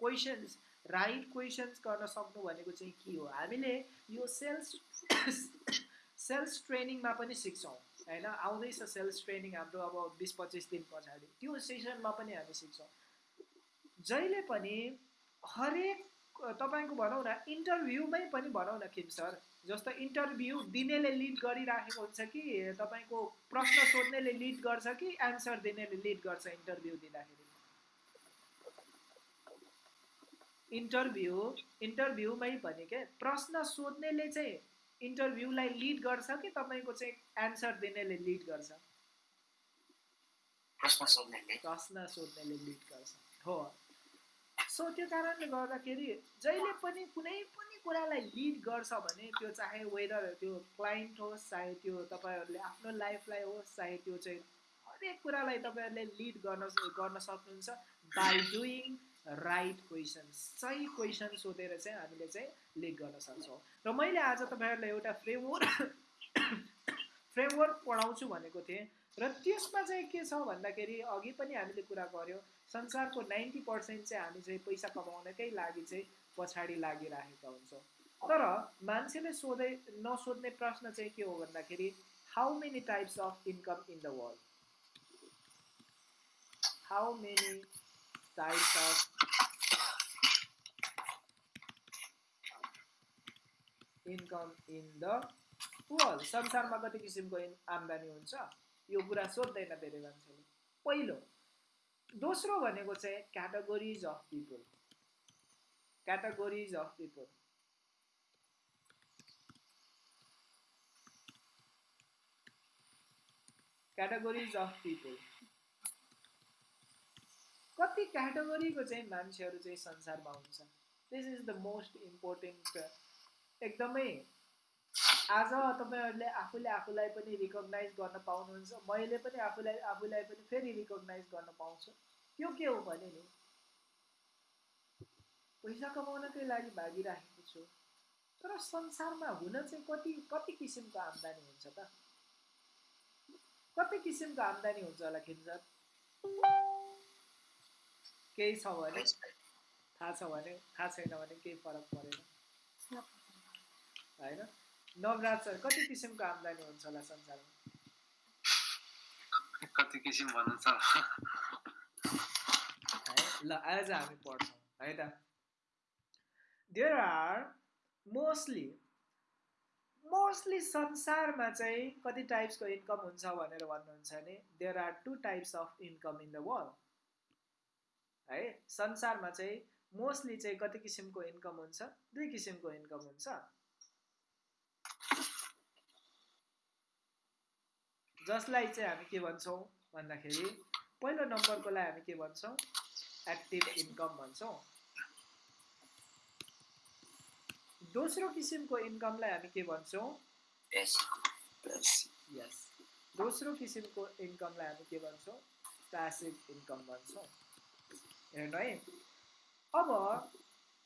क्वेसन्स राइट क्वेसन्स गर्न सक्नु भनेको चाहिँ के हो? हामीले यो सेल्स सेल्स ट्रेनिङमा पनि सिक्छौँ होइन? आउँदैछ सेल्स ट्रेनिङ हाम्रो अब बिस पच्चिस दिन पछाडि। त्यो सेसनमा पनि हामी सिक्छौँ। जहिले पनि हरेक तपाईँको भनौँ न इन्टरभ्यूमै पनि भनौँ न खिम सर जस्तो इन्टरभ्यू दिनेले लिड गरिराखेको हुन्छ कि तपाईँको प्रश्न सोध्नेले लिड गर्छ कि एन्सर दिनेले लिड गर्छ इन्टरभ्यू दिँदाखेरि? इन्टरभ्यू इन्टरभ्यूमै पनि के प्रश्न सोध्नेले चाहिँ इन्टरभ्यूलाई लिड गर्छ कि तपाईँको चाहिँ एन्सर दिनेले लिड गर्छ? प्रश्न सोध्नेले। प्रश्न सोध्नेले लिड गर्छ। हो। सो त्यो कारणले गर्दाखेरि जहिले पनि कुनै पनि कुरालाई लिड गर्छ भने त्यो चाहे वेदर त्यो क्लाइन्ट होस् चाहे त्यो तपाईँहरूले आफ्नो लाइफलाई होस् चाहे त्यो चाहिँ हरेक कुरालाई तपाईँहरूले लिड गर्न गर्न सक्नुहुन्छ बाई डुइङ राइट क्वेसन्स सही क्वेसन सोधेर चाहिँ हामीले चाहिँ लिड गर्न सक्छौँ। र मैले आज तपाईँहरूलाई एउटा फ्रेमवर्क फ्रेमवर्क पढाउँछु भनेको थिएँ र त्यसमा चाहिँ के छ भन्दाखेरि अघि पनि हामीले कुरा गऱ्यौँ संसारको नाइन्टी पर्सेन्ट चाहिँ हामी चाहिँ पैसा कमाउनकै लागि चाहिँ पछाडि लागिराखेका हुन्छौँ। तर मान्छेले सोधे नसोध्ने प्रश्न चाहिँ के हो भन्दाखेरि how many types of income in the world how many of income in the world संसारमा कति किसिमको आम्दानी हुन्छ? यो कुरा सोध्दैन धेरै मान्छेले। पहिलो दोस्रो भनेको चाहिँ categories of people categories of people categories of people कति क्याटेगोरीको चाहिँ मान्छेहरू चाहिँ संसारमा हुन्छ this is the most important एकदमै आज तपाईँहरूले आफूले आफूलाई पनि रिकगनाइज गर्न पाउनुहुन्छ। मैले पनि आफूलाई आफूलाई पनि फेरि रिकगनाइज गर्न पाउँछु। त्यो के हो भने नि पैसा कमाउनकै लागि भागिराखेको छु। तर संसारमा हुन चाहिँ कति कति किसिमको आम्दानी हुन्छ त? कति किसिमको आम्दानी हुन्छ होला खिन्जर केही छ भने थाहा छ भने थाहा छैन भने केही फरक परेन। होइन? नवराज सर कति किसिमको आम्दानी हुन्छ होला संसारमा? कति किसिम भन्नु छ ल आज हामी पढ्छौँ है त। देयर आर मोस्टली मोस्टली संसारमा चाहिँ कति टाइप्सको इन्कम हुन्छ भनेर भन्नुहुन्छ भने there are two types of income in the world है? संसारमा चाहिँ मोस्टली चाहिँ कति किसिमको इन्कम हुन्छ? दुई किसिमको इन्कम हुन्छ। जसलाई चाहिँ हामी के भन्छौँ भन्दाखेरि पहिलो नम्बरकोलाई हामी के भन्छौँ? एक्टिभ इन्कम भन्छौँ। दोस्रो किसिमको इन्कमलाई हामी के भन्छौँ? यस दोस्रो किसिमको इन्कमलाई हामी के भन्छौँ? प्यासिभ इन्कम भन्छौँ। हेर्नु है। अब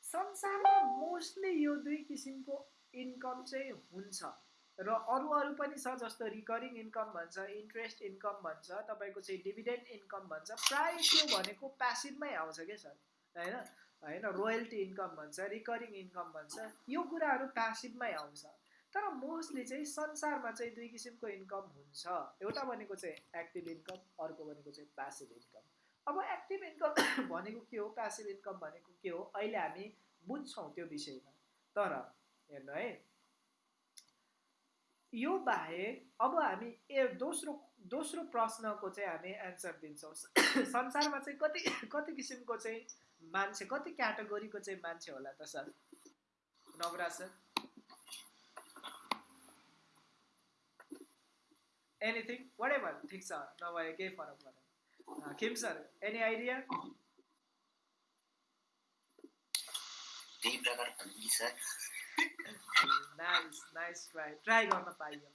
संसारमा मोस्टली यो दुई किसिमको इन्कम चाहिँ हुन्छ। र अरू अरू पनि छ जस्तो रिकरिङ इन्कम भन्छ इन्ट्रेस्ट इन्कम भन्छ तपाईँको चाहिँ डिभिडेन्ड इन्कम भन्छ। प्राय त्यो भनेको प्यासिभमै आउँछ क्या सर? होइन? होइन? रोयल्टी इन्कम भन्छ रिकरिङ इन्कम भन्छ। यो कुराहरू प्यासिभमै आउँछ। तर मोस्टली चाहिँ संसारमा चाहिँ दुई किसिमको इन्कम हुन्छ। एउटा भनेको चाहिँ एक्टिभ इन्कम अर्को भनेको चाहिँ प्यासिभ इन्कम अब एक्टिभ इन्कम भनेको के हो? प्यासिभ इन्कम भनेको के हो? अहिले हामी बुझ्छौँ त्यो विषयमा। तर हेर्नु है। यो बाहेक अब हामी ए दोस्रो दोस्रो प्रश्नको चाहिँ हामी एन्सर दिन्छौँ। संसारमा चाहिँ कति कति किसिमको चाहिँ मान्छे कति क्याटेगोरीको चाहिँ मान्छे होला त sir? Navraj sir? Anything whatever ठिक छ। नभए केही फरक परेन। एनी आइडिया त्यही प्रकार sir nice nice try try गर्न पाइयो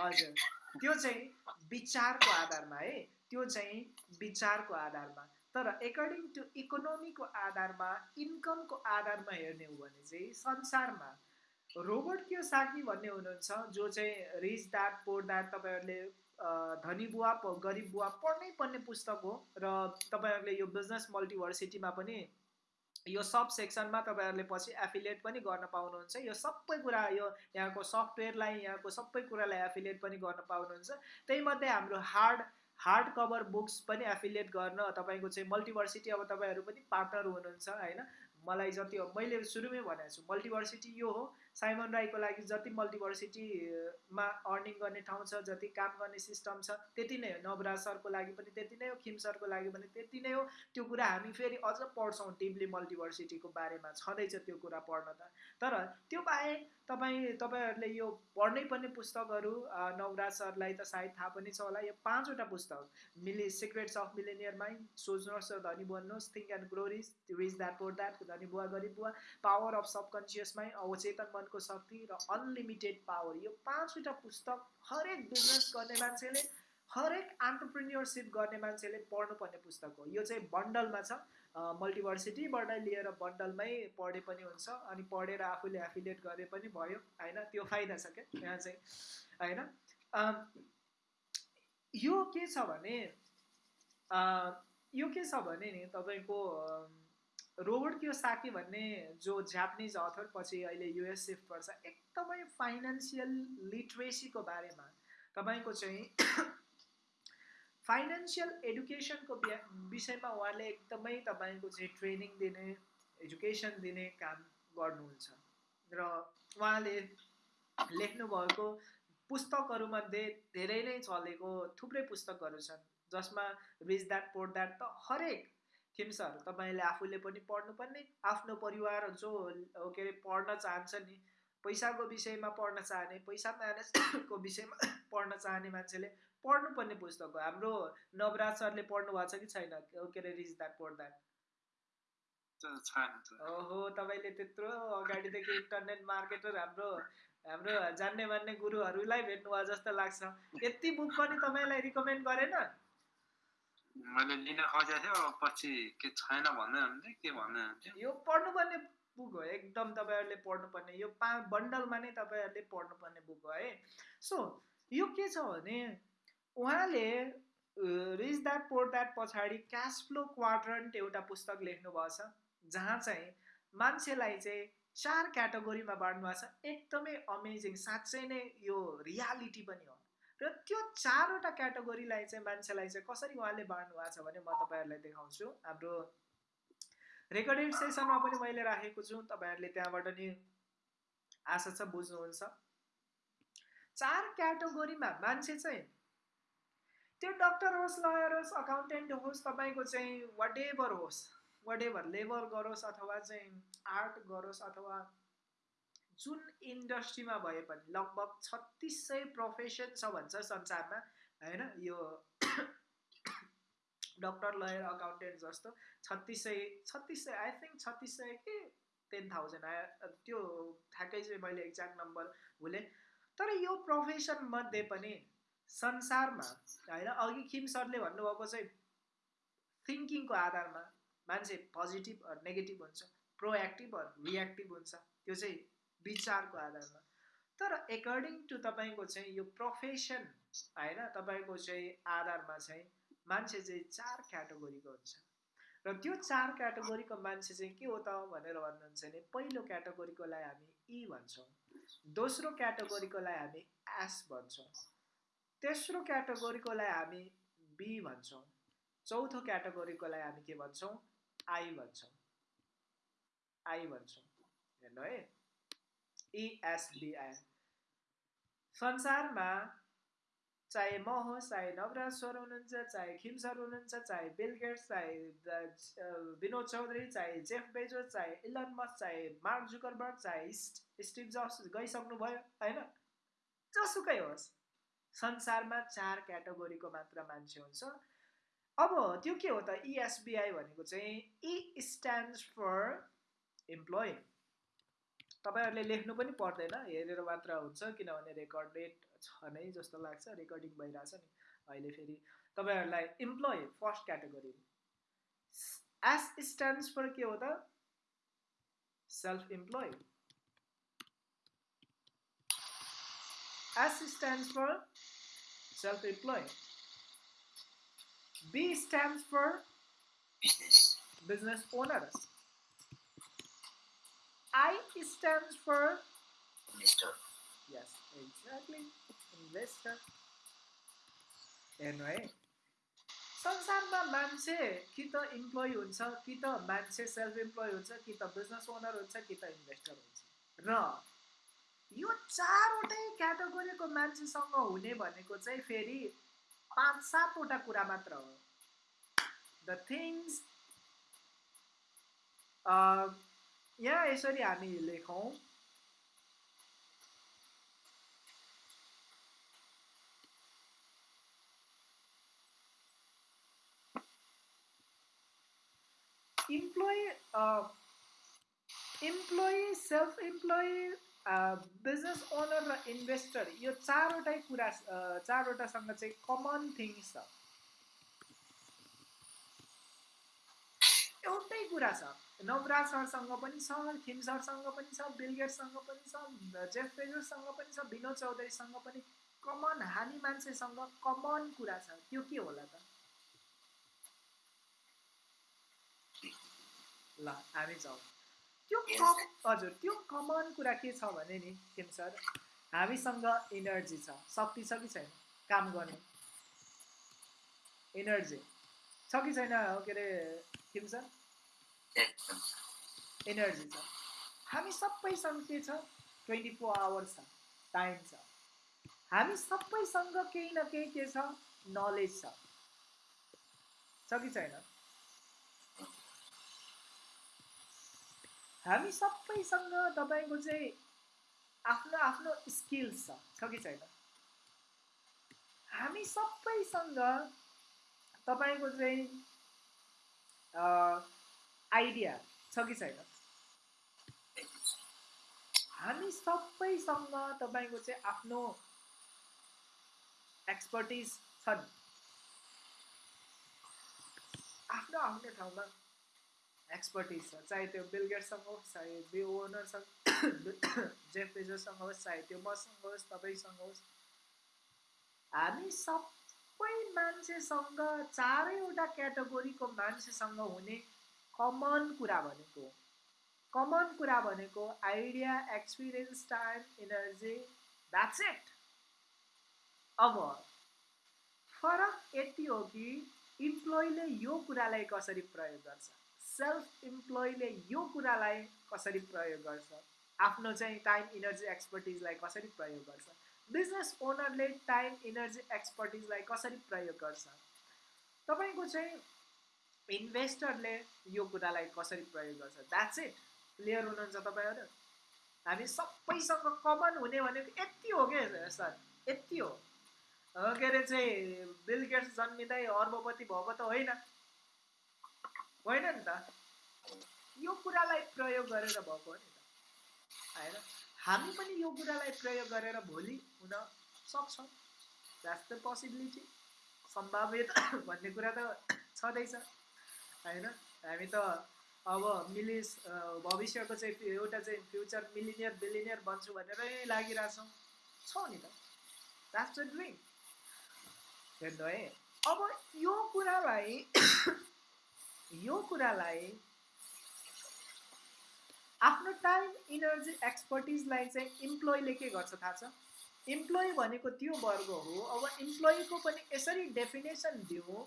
हजुर त्यो चाहिँ विचारको आधारमा है। त्यो चाहिँ विचारको आधारमा। तर एकर्डिङ टु इकोनोमीको आधारमा इन्कमको आधारमा हेर्ने हो भने चाहिँ संसारमा रोबर्ट क्यो साकी भन्ने हुनुहुन्छ जो चाहिँ रिच द्याट पोर द्याट तपाईँहरूले धनी बुवा गरिब बुवा पढ्नै पर्ने पुस्तक हो र तपाईँहरूले यो बिजनेस मल्टिभर्सिटीमा पनि यो सब सेक्सनमा तपाईँहरूले पछि एफिलिएट पनि गर्न पाउनुहुन्छ। यो सबै कुरा यो यहाँको सफ्टवेयरलाई यहाँको सबै कुरालाई एफिलिएट पनि गर्न पाउनुहुन्छ। त्यही मध्ये हाम्रो हार्ड हार्ड कभर बुक्स पनि एफिलिएट गर्न तपाईँको चाहिँ मल्टिभर्सिटी अब तपाईँहरू पनि पार्टनर हुनुहुन्छ होइन? मलाई जति मैले सुरुमै भनेको छु मल्टिभर्सिटी यो हो। साइमन राईको लागि जति मल्टिभर्सिटीमा अर्निङ गर्ने ठाउँ छ जति काम गर्ने सिस्टम छ त्यति नै हो। नवराज सरको लागि पनि त्यति नै हो खिम सरको लागि पनि त्यति नै हो। त्यो कुरा हामी फेरि अझ पढ्छौँ टिमली मल्टिभर्सिटीको बारेमा। छँदैछ त्यो कुरा पढ्न त। तर त्यो बाहेक तपाईँ तपाईँहरूले यो पढ्नै पर्ने पुस्तकहरू नवराज सरलाई त सायद थाहा पनि छ होला। यो पाँचवटा पुस्तक मिले सिक्रेट्स अफ मिलेनियर माइन्ड सोच्नुहोस् र धनी बन्नुहोस्। Think and grow rich rich dad poor dad धनी बुवा गरिब बुवा। पावर अफ सबकन्सियस माइन्ड अवचेतन मनको शक्ति र अनलिमिटेड पावर यो पाँचवटा पुस्तक हरेक बिजनेस गर्ने मान्छेले हरेक एन्टरप्रिन्योरसिप गर्ने मान्छेले पढ्नुपर्ने पुस्तक हो। यो चाहिँ बन्डलमा छ। मल्टिभर्सिटीबाट लिएर बन्डलमै पढे पनि हुन्छ अनि पढेर आफूले एफिलिएट गरे पनि भयो होइन? त्यो फाइदा छ क्या? यहाँ चाहिँ होइन? यो के छ भने यो के छ भने नि तपाईँको रोबर्ट साकी भन्ने जो जापानिज अथर पछि अहिले युएस सिफ्ट गर्छ एकदमै फाइनेन्सियल लिट्रेसीको बारेमा तपाईँको चाहिँ फाइनेन्सियल एडुकेसनको विषयमा उहाँले एकदमै तपाईँको चाहिँ ट्रेनिङ दिने एजुकेसन दिने काम गर्नुहुन्छ। र उहाँले लेख्नुभएको पुस्तकहरूमध्ये धेरै नै चलेको थुप्रै पुस्तकहरू छन् जसमा रिच द्याट पोर द्याट त हरेक थिम्सहरू तपाईँले आफूले पनि पढ्नुपर्ने। आफ्नो परिवार जो के अरे पढ्न चाहन्छ नि पैसाको विषयमा पढ्न चाहने पैसा म्यानेजको विषयमा पढ्न चाहने मान्छेले पढ्नुपर्ने पुस्तक हो। हाम्रो नवराज सरले पढ्नु भएको छ कि छैन? के अरे रिच द्याट पढ द्याट ओहो तपाईँले त्यत्रो अगाडिदेखि इन्टरनेट मार्केटर हाम्रो हाम्रो जान्ने मान्ने गुरुहरूलाई भेट्नुभयो जस्तो लाग्छ। यति बुक पनि तपाईँलाई रिकमेन्ड गरेन? मैले लिन खोजेको थियो पछि के छैन भन्दै के भन्दै यो पढ्नुपर्ने बुक हो एकदम तपाईँहरूले पढ्नुपर्ने यो पा बन्डलमा नै तपाईँहरूले पढ्नुपर्ने बुक हो है सो यो के छ भने उहाँले रिच द्याट पोर द्याट पछाडि क्यास फ्लो क्वाड्रन्ट एउटा पुस्तक लेख्नुभएको छ जहाँ चाहिँ मान्छेलाई चाहिँ चार क्याटेगोरीमा बाँड्नु भएको छ एकदमै अमेजिङ साँच्चै नै यो रियालिटी पनि हो र त्यो चारवटा क्याटेगोरीलाई चाहिँ मान्छेलाई चाहिँ कसरी उहाँले बाँड्नु भएको छ भने म तपाईँहरूलाई देखाउँछु। हाम्रो रेकर्डेड सेसनमा पनि मैले राखेको छु तपाईँहरूले त्यहाँबाट नि आशा छ बुझ्नुहुन्छ। चार क्याटेगोरीमा मान्छे चाहिँ त्यो डक्टर होस् लयर होस् अकाउन्टेन्ट होस् तपाईँको चाहिँ वाट एभर होस् वाट एभर लेबर गरोस् अथवा चाहिँ आर्ट गरोस् अथवा जुन इन्डस्ट्रीमा भए पनि लगभग छत्तिस सय प्रोफेसन छ भन्छ संसारमा होइन? यो डक्टर लयर अकाउन्टेन्ट जस्तो छत्तिस सय छत्तिस सय आई थिङ्क छत्तिस सय कि? टेन थाउजन्ड आयो त्यो ठ्याक्कै चाहिँ मैले एक्ज्याक्ट नम्बर भुलेँ। तर यो प्रोफेसन मध्ये पनि संसारमा होइन? अघि खिम सरले भन्नुभएको चाहिँ थिङ्किङको आधारमा मान्छे पोजिटिभ नेगेटिभ हुन्छ प्रोएक्टिभ रियाक्टिभ हुन्छ। त्यो चाहिँ विचारको आधारमा। तर एकर्डिङ टु तपाईँको चाहिँ यो प्रोफेसन होइन तपाईँको चाहिँ आधारमा चाहिँ मान्छे चाहिँ चार क्याटेगोरीको हुन्छ। र त्यो चार क्याटेगोरीको मान्छे चाहिँ के हो त भनेर भन्नुहुन्छ भने पहिलो क्याटेगोरीकोलाई हामी ई भन्छौँ दोस्रो क्याटेगोरीकोलाई हामी एस भन्छौँ तेस्रो क्याटेगोरीकोलाई हामी बी भन्छौँ चौथो क्याटेगोरीकोलाई हामी के भन्छौँ? आई भन्छौँ। आई भन्छौँ। हेर्नु है। इएसबिआई संसारमा चाहे म होस् चाहे नवराज सर हुनुहुन्छ चाहे खिम सर हुनुहुन्छ चाहे बिल गेट्स चाहे विनोद चौधरी चाहे जेफ बेजो चाहे इलन मस चाहे मार्क जुकरबर्ग चाहे स्टिभ जब्स गइसक्नुभयो होइन? जसुकै होस् संसारमा चार क्याटेगोरीको मात्र मान्छे हुन्छ। अब त्यो के हो त इएसबिआई भनेको चाहिँ इ स्ट्यान्ड्स फर इम्प्लोइ तपाईँहरूले लेख्नु पनि पर्दैन हेरेर मात्र हुन्छ किनभने रेकर्डेड छ नै जस्तो लाग्छ रेकर्डिङ भइरहेछ नि। अहिले फेरि तपाईँहरूलाई employee first category S stands for के हो त? Self employee S stands for self employee B stands for business business owner I stands for investor. Yes, exactly. Investor. Anyway, संसारमा मान्छे कि त इम्प्लोइ हुन्छ कि त मान्छे सेल्फ इम्प्लोइ हुन्छ कि त बिजनेस ओनर हुन्छ कि त इन्भेस्टर हुन्छ र यो चारवटै क्याटेगोरीको मान्छेसँग हुने भनेको चाहिँ फेरि पाँच सातवटा कुरा मात्र हो द थिङ्स यहाँ यसरी हामी लेखौँ employee employee self employee business owner र इन्भेस्टर यो चारवटै कुरा uh, चारवटासँग चाहिँ कमन थिङ्स छ। एउटै कुरा छ। नवराज सरसँग पनि छ थिम सरसँग पनि छ बिलगेटसँग पनि छ जेफ पेजरसँग पनि छ विनोद चौधरीसँग पनि कमन हामी मान्छेसँग कमन कुरा छ। त्यो के होला त? ल हामी जाउँ। त्यो हजुर त्यो कमन कुरा के छ भने नि किम सर हामीसँग इनर्जी छ। शक्ति छ कि छैन? काम गर्ने। इनर्जी छ कि छैन के अरे किम सर इनर्जी छ हामी सबैसँग के छ ट्वेन्टी फोर आवर्स छ टाइम छ हामी सबैसँग केही न केही के छ नलेज छ छ कि छैन हामी सबैसँग तपाईँको चाहिँ आफ्नो आफ्नो स्किल्स छ छ कि छैन हामी सबैसँग तपाईँको चाहिँ आइडिया छ कि छैन? हामी सबैसँग तपाईँको चाहिँ आफ्नो एक्सपर्टिज छन्। आफ्नो आफ्नो ठाउँमा एक्सपर्टिज छ चाहे त्यो बिलगेटसँग होस् चाहे बि ओनरसँग जेफ होस् चाहे त्यो मसँग होस् तपाईँसँग होस्। हामी सबै मान्छेसँग चारैवटा क्याटेगोरीको मान्छेसँग हुने कमन कुरा भनेको कमन कुरा भनेको idea experience time energy that's it अब फरक यति हो कि इम्प्लोइले यो कुरालाई कसरी प्रयोग गर्छ? सेल्फ इम्प्लोइले यो कुरालाई कसरी प्रयोग गर्छ? आफ्नो चाहिँ टाइम इनर्जी एक्सपर्टिजलाई कसरी प्रयोग गर्छ? बिजनेस ओनरले टाइम इनर्जी एक्सपर्टिजलाई कसरी प्रयोग गर्छ? तपाईँको चाहिँ इन्भेस्टरले यो कुरालाई कसरी प्रयोग गर्छ? द्याट्स इट क्लियर हुनुहुन्छ तपाईँहरू? हामी सबैसँग कमन हुने भनेको यति हो क्या सर? यति हो। के अरे चाहिँ बिल गेट्स जन्मिँदै अर्बपति भएको त होइन। होइन नि त? यो कुरालाई प्रयोग गरेर भएको हो नि त। होइन? हामी पनि यो कुरालाई प्रयोग गरेर भोलि हुन सक्छौँ। द्याट्स द पोसिबिलिटी सम्भाव्यता भन्ने कुरा त छँदैछ होइन? हामी त अब मिलिस भविष्यको चाहिँ एउटा चाहिँ फ्युचर मिलिनियर बिलिनियर बन्छु भनेरै लागिरहेछौँ। छौँ नि त। द्याट्स द ड्रिम हेर्नु है। अब यो कुरालाई यो कुरालाई आफ्नो टाइम इनर्जी एक्सपर्टिजलाई चाहिँ इम्प्लोइले के गर्छ थाहा छ? इम्प्लोइ भनेको त्यो वर्ग हो अब इम्प्लोइको पनि यसरी डेफिनेसन दिउँ।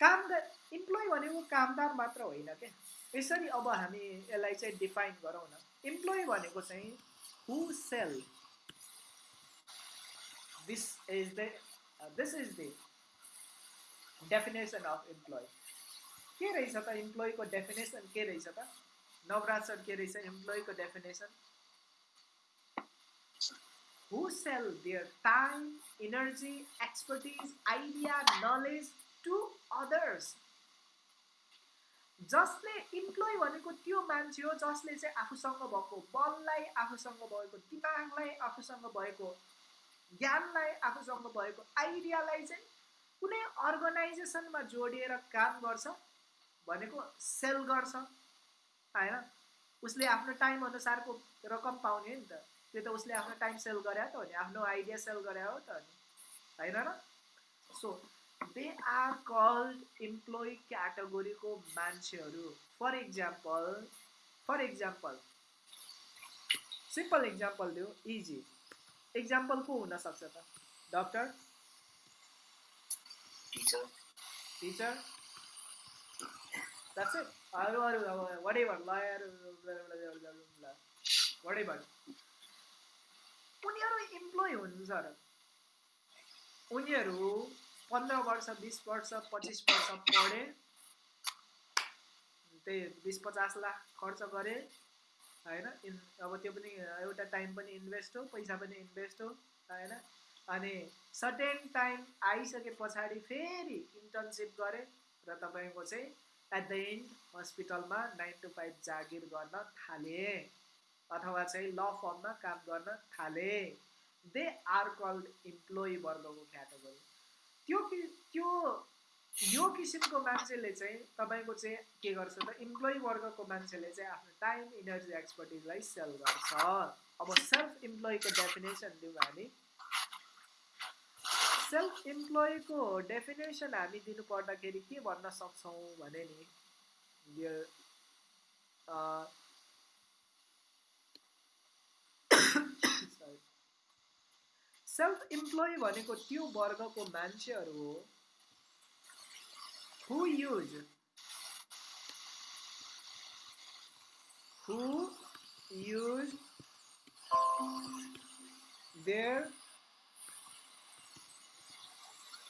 काम इम्प्लोइ भनेको कामदार मात्र होइन क्या यसरी अब हामी यसलाई चाहिँ डिफाइन गरौँ न। इम्प्लोइ भनेको चाहिँ who sell this is the this is the definition of employee के रहेछ त? इम्प्लोइको डेफिनेसन के रहेछ त? नवराज सर के रहेछ इम्प्लोइको definition who sell their time energy expertise idea knowledge to others जसले इम्प्लोइ भनेको त्यो मान्छे हो जसले चाहिँ आफूसँग भएको बललाई आफूसँग भएको दिमागलाई आफूसँग भएको ज्ञानलाई आफूसँग भएको आइडियालाई चाहिँ कुनै अर्गनाइजेसनमा जोडिएर काम गर्छ भनेको सेल गर्छ। होइन उसले आफ्नो टाइम अनुसारको रकम पाउने नि त। त्यो त उसले आफ्नो टाइम सेल गरे त हो नि। आफ्नो आइडिया सेल गरे हो त नि। होइन र? So they are called employee क्याटेगोरीको मान्छेहरू। For example for example simple example दियो इजी इक्जाम्पल को हुनसक्छ त? Doctor teacher that's ever lawyer whatever उनीहरू इम्प्लोइ हुन्छ र उनीहरू पन्ध्र वर्ष बिस वर्ष पच्चिस वर्ष पढे त्यही बिस पचास लाख खर्च गरे होइन इन अब त्यो पनि एउटा टाइम पनि इन्भेस्ट हो पैसा पनि इन्भेस्ट हो होइन अनि सर्टेन टाइम आइसके पछाडि फेरि इन्टर्नसिप गरे र तपाईँको चाहिँ एट द एन्ड हस्पिटलमा नाइन टु फाइभ जागिर गर्न थाले। अथवा चाहिँ ल फर्ममा काम गर्न थाले। दे आर कल्ड इम्प्लोइ वर्गको क्याटेगोरी त्यो कि त्यो यो किसिमको मान्छेले चाहिँ तपाईँको चाहिँ के गर्छ त इम्प्लोइ वर्गको मान्छेले चाहिँ आफ्नो टाइम इनर्जी एक्सपर्टिजलाई सेल गर्छ। अब सेल्फ इम्प्लोइको डेफिनेसन दिउँ हामी। सेल्फ इम्प्लोइको डेफिनेसन हामी दिनु पर्दाखेरि के भन्न सक्छौँ भने नि डियर सेल्फ इम्प्लोइ भनेको त्यो वर्गको मान्छेहरू हो who use who use their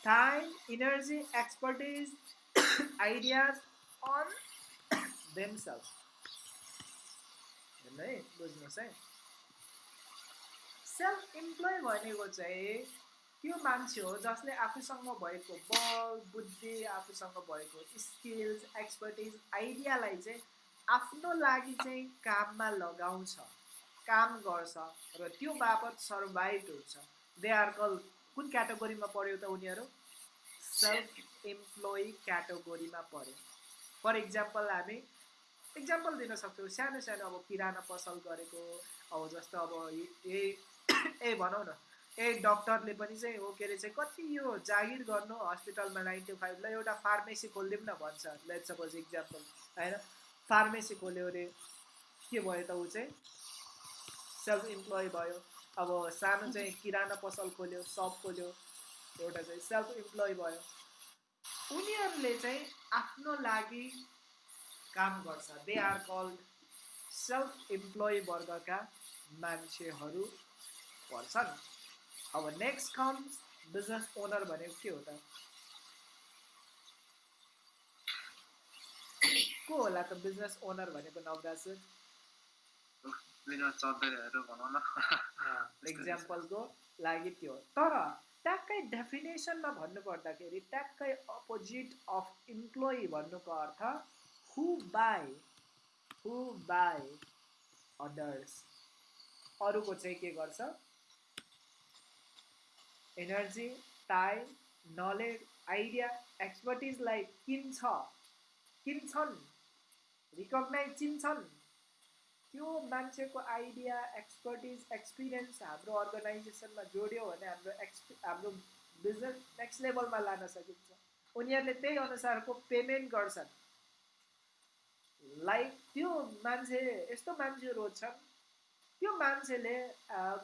time energy expertise ideas on themselves. है बुझ्नुहोस् है सेल्फ इम्प्लोइ भनेको चाहिँ त्यो मान्छे हो जसले आफूसँग भएको बल बुद्धि आफूसँग भएको स्किल्स एक्सपर्टिज आइडियालाई चाहिँ आफ्नो लागि चाहिँ काममा लगाउँछ काम गर्छ र त्यो बापत सर्भाइभ हुन्छ दे आर कल कुन क्याटेगोरीमा पऱ्यो त उनीहरू? सेल्फ इम्प्लोइ क्याटेगोरीमा पऱ्यो फर इक्जाम्पल हामी इक्जाम्पल दिन सक्छौँ। सानो सानो अब किराना पसल गरेको अब जस्तो अब ए ए भनौँ न ए डक्टरले पनि चाहिँ हो के अरे चाहिँ कति यो जागिर गर्नु हस्पिटलमा नाइन टु फाइभलाई एउटा फार्मेसी खोलिदिउँ न भन्छ। लेट सपोज इक्जाम्पल होइन? फार्मेसी खोल्यो अरे के भयो त ऊ चाहिँ? सेल्फ इम्प्लोइ भयो। अब सानो चाहिँ किराना पसल खोल्यो सप खोल्यो एउटा चाहिँ सेल्फ इम्प्लोइ भयो। उनीहरूले चाहिँ आफ्नो लागि काम गर्छ। They are called self employee वर्गका मान्छेहरू पर्छन्। अब नेक्स्ट कम्स बिजनेस ओनर भनेको के हो त? को होला त बिजनेस ओनर भनेको भनौँ न। इक्जाम्पलको लागि त्यो। तर ट्याक्कै डेफिनेसनमा भन्नुपर्दाखेरि ट्याक्कै अपोजिट अफ इम्प्लोइ भन्नुको अर्थ who buy who buy others अरूको चाहिँ के गर्छ? एनर्जी टाइम नलेज आइडिया एक्सपर्टिजलाई किन्छ किन्छन्। रिकगनाइज चिन्छन्। त्यो मान्छेको आइडिया एक्सपर्टिज एक्सपिरियन्स हाम्रो अर्गनाइजेसनमा जोड्यो भने हाम्रो एक्सपि हाम्रो बिजनेस नेक्स्ट लेभलमा लान सकिन्छ। उनीहरूले त्यही अनुसारको पेमेन्ट गर्छन्। लाइक त्यो मान्छे यस्तो मान्छेहरू छन् त्यो मान्छेले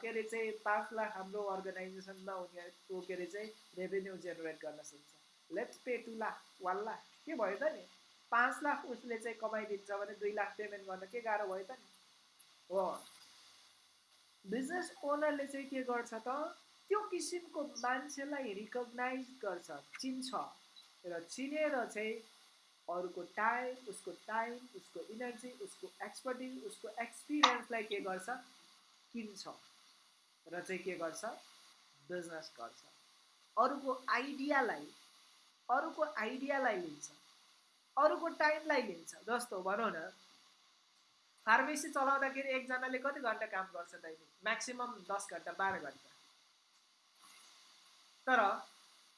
के अरे चाहिँ पाँच लाख हाम्रो अर्गनाइजेसनमा उनीहरूको के अरे चाहिँ रेभेन्यू जेनेरेट गर्न सक्छ। Let's pay two lakh one lakh के भयो त नि? पाँच लाख उसले चाहिँ कमाइदिन्छ भने दुई लाख पेमेन्ट गर्न के गाह्रो भयो त नि? हो बिजनेस ओनरले चाहिँ के गर्छ त? त्यो किसिमको मान्छेलाई रिकगनाइज गर्छ। चिन्छ। र चिनेर चाहिँ अरूको टाइम उसको टाइम उसको इनर्जी उसको एक्सपर्टिज उसको एक्सपिरियन्सलाई के गर्छ? किन्छ। र चाहिँ के गर्छ? बिजनेस गर्छ। अरूको आइडियालाई अरूको आइडियालाई लिन्छ। अरूको टाइमलाई लिन्छ। जस्तो भनौँ न फार्मेसी चलाउँदाखेरि एकजनाले कति घन्टा काम गर्छ दैनिक म्याक्सिमम् दस घन्टा बाह्र घन्टा। तर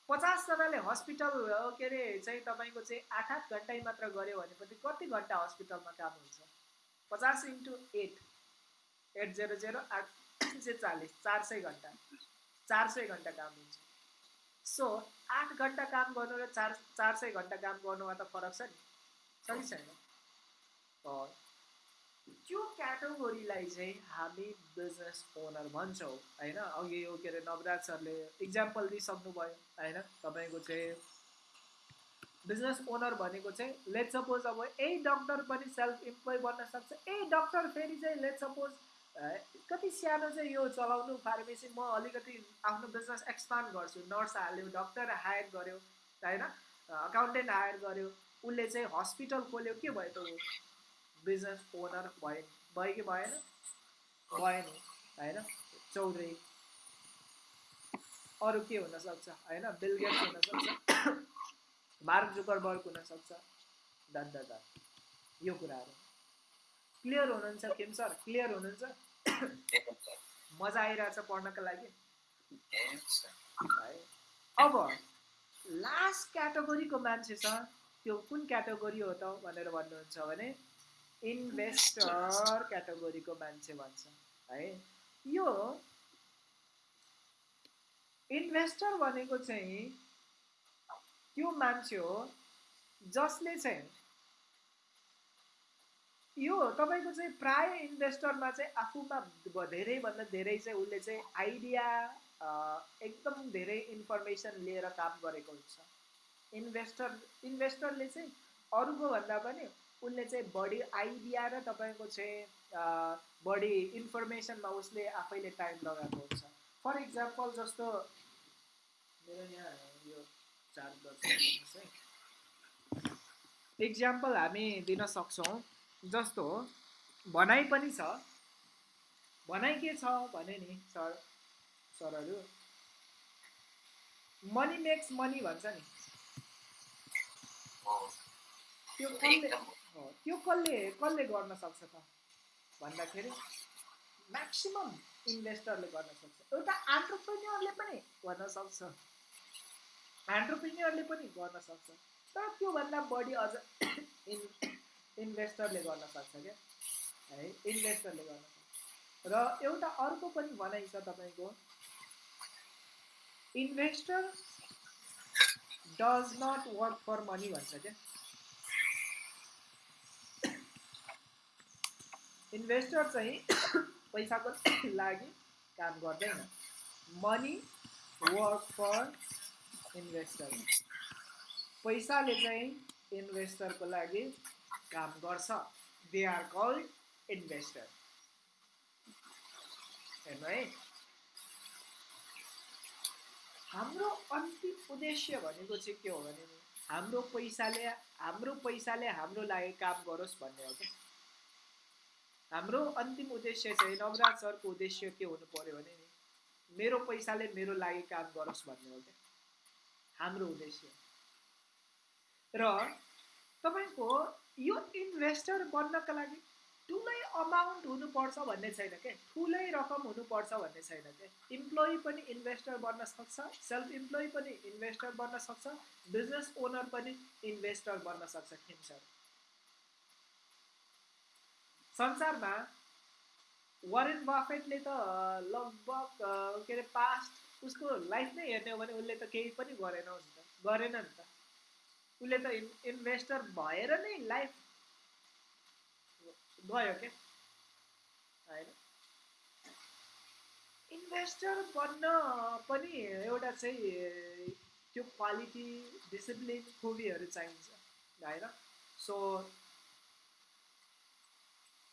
पचासजनाले हस्पिटल के अरे चाहिँ तपाईँको चाहिँ आठ आठ घन्टै मात्र गऱ्यो भनेपछि कति घन्टा हस्पिटलमा काम हुन्छ? पचास into eight eight zero zero आठ सय चालिस चार सय घन्टा। चार सय घन्टा काम हुन्छ। सो आठ घन्टा काम गर्नु र चार चार सय घन्टा काम गर्नुमा त फरक छ नि? कि छैन? त्यो क्याटेगोरीलाई चाहिँ हामी बिजनेस ओनर भन्छौँ होइन? अघि यो के अरे नवराज सरले इक्जाम्पल दिइसक्नुभयो होइन? तपाईँको चाहिँ बिजनेस ओनर भनेको चाहिँ लेट सपोज अब यही डक्टर पनि सेल्फ इम्प्लोइ बन्न सक्छ यही डक्टर फेरि चाहिँ लेट सपोज कति सानो चाहिँ यो चलाउनु फार्मेसी म अलिकति आफ्नो बिजनेस एक्सपान्ड गर्छु। नर्स हाल्यो डक्टर हायर गर्यो होइन? अकाउन्टेन्ट हायर गर्यो उसले चाहिँ हस्पिटल खोल्यो के भयो त बिजनेस ओनर भयो भयो कि भएन भएन होइन चौधरी अरू के हुनसक्छ होइन बिलगेट्स हुनसक्छ मार्क जुकरबर्ग हुनसक्छ डट डट डट यो कुराहरू क्लियर हुनुहुन्छ किम सर क्लियर हुनुहुन्छ मजा आइरहेछ पढ्नको लागि है अब लास्ट क्याटेगोरीको मान्छे छ त्यो कुन क्याटेगोरी हो त भनेर भन्नुहुन्छ भने इन्भेस्टर क्याटेगोरीको मान्छे भन्छ है? यो इन्भेस्टर भनेको चाहिँ त्यो मान्छे हो जसले चाहिँ यो तपाईँको चाहिँ प्राय इन्भेस्टरमा चाहिँ आफूमा धेरैभन्दा धेरै चाहिँ उसले चाहिँ आइडिया एकदम धेरै इन्फर्मेसन लिएर काम गरेको हुन्छ। इन्भेस्टर इन्भेस्टरले चाहिँ अरूको भन्दा पनि उसले चाहिँ बढी आइडिया र तपाईँको चाहिँ बढी इन्फर्मेसनमा उसले आफैले टाइम लगाएको हुन्छ। फर इक्जाम्पल जस्तो मेरो यहाँ यो चार्ज इक्जाम्पल हामी दिन सक्छौँ। जस्तो भनाइ पनि छ। भनाइ के छ भने नि सर सरहरू मनी मेक्स मनी भन्छ नि। त्यो कसले त्यो कसले कसले गर्न सक्छ त? भन्दाखेरि म्याक्सिमम् इन्भेस्टरले गर्न सक्छ। एउटा एन्टरप्रेन्योरले पनि गर्न सक्छ। एन्टरप्रेन्योरले पनि गर्न सक्छ। तर त्योभन्दा बढी अझ इन इन्भेस्टरले गर्न सक्छ क्या? है इन्भेस्टरले गर्न सक्छ। र एउटा अर्को पनि भनाइ छ तपाईँको। Investor does not work for money भन्छ क्या? इन्भेस्टर चाहिँ पैसाको लागि काम गर्दैन। मनी वर्क फर इन्भेस्टर पैसाले चाहिँ इन्भेस्टरको लागि काम गर्छ। दे आर कल्ड इन्भेस्टर हेर्नु है। हाम्रो अन्तिम उद्देश्य भनेको चाहिँ के हो भने हाम्रो पैसाले हाम्रो पैसाले हाम्रो लागि काम गरोस् भन्ने हो क्या। हाम्रो अन्तिम उद्देश्य चाहिँ नवराज सरको उद्देश्य के हुनु पर्यो भने नि मेरो पैसाले मेरो लागि काम गरोस् भन्ने हो क्या। हाम्रो उद्देश्य। र तपाईँको यो इन्भेस्टर बन्नका लागि ठुलै अमाउन्ट हुनुपर्छ भन्ने छैन क्या ठुलै रकम हुनुपर्छ भन्ने छैन क्या इम्प्लोइ पनि इन्भेस्टर बन्न सक्छ सेल्फ इम्प्लोइ पनि इन्भेस्टर बन्न सक्छ बिजनेस ओनर पनि इन्भेस्टर बन्न सक्छ खिन्छ संसारमा वारेन बाफेटले त लगभग के अरे पास्ट उसको लाइफ नै हेर्ने हो भने उसले त केही पनि गरेन नि त गरेन नि त। उसले त इन इन्भेस्टर भएर नै लाइफ गयो क्या। होइन। इन्भेस्टर बन्न पनि एउटा चाहिँ त्यो क्वालिटी डिसिप्लिन खुबीहरू चाहिन्छ। होइन। सो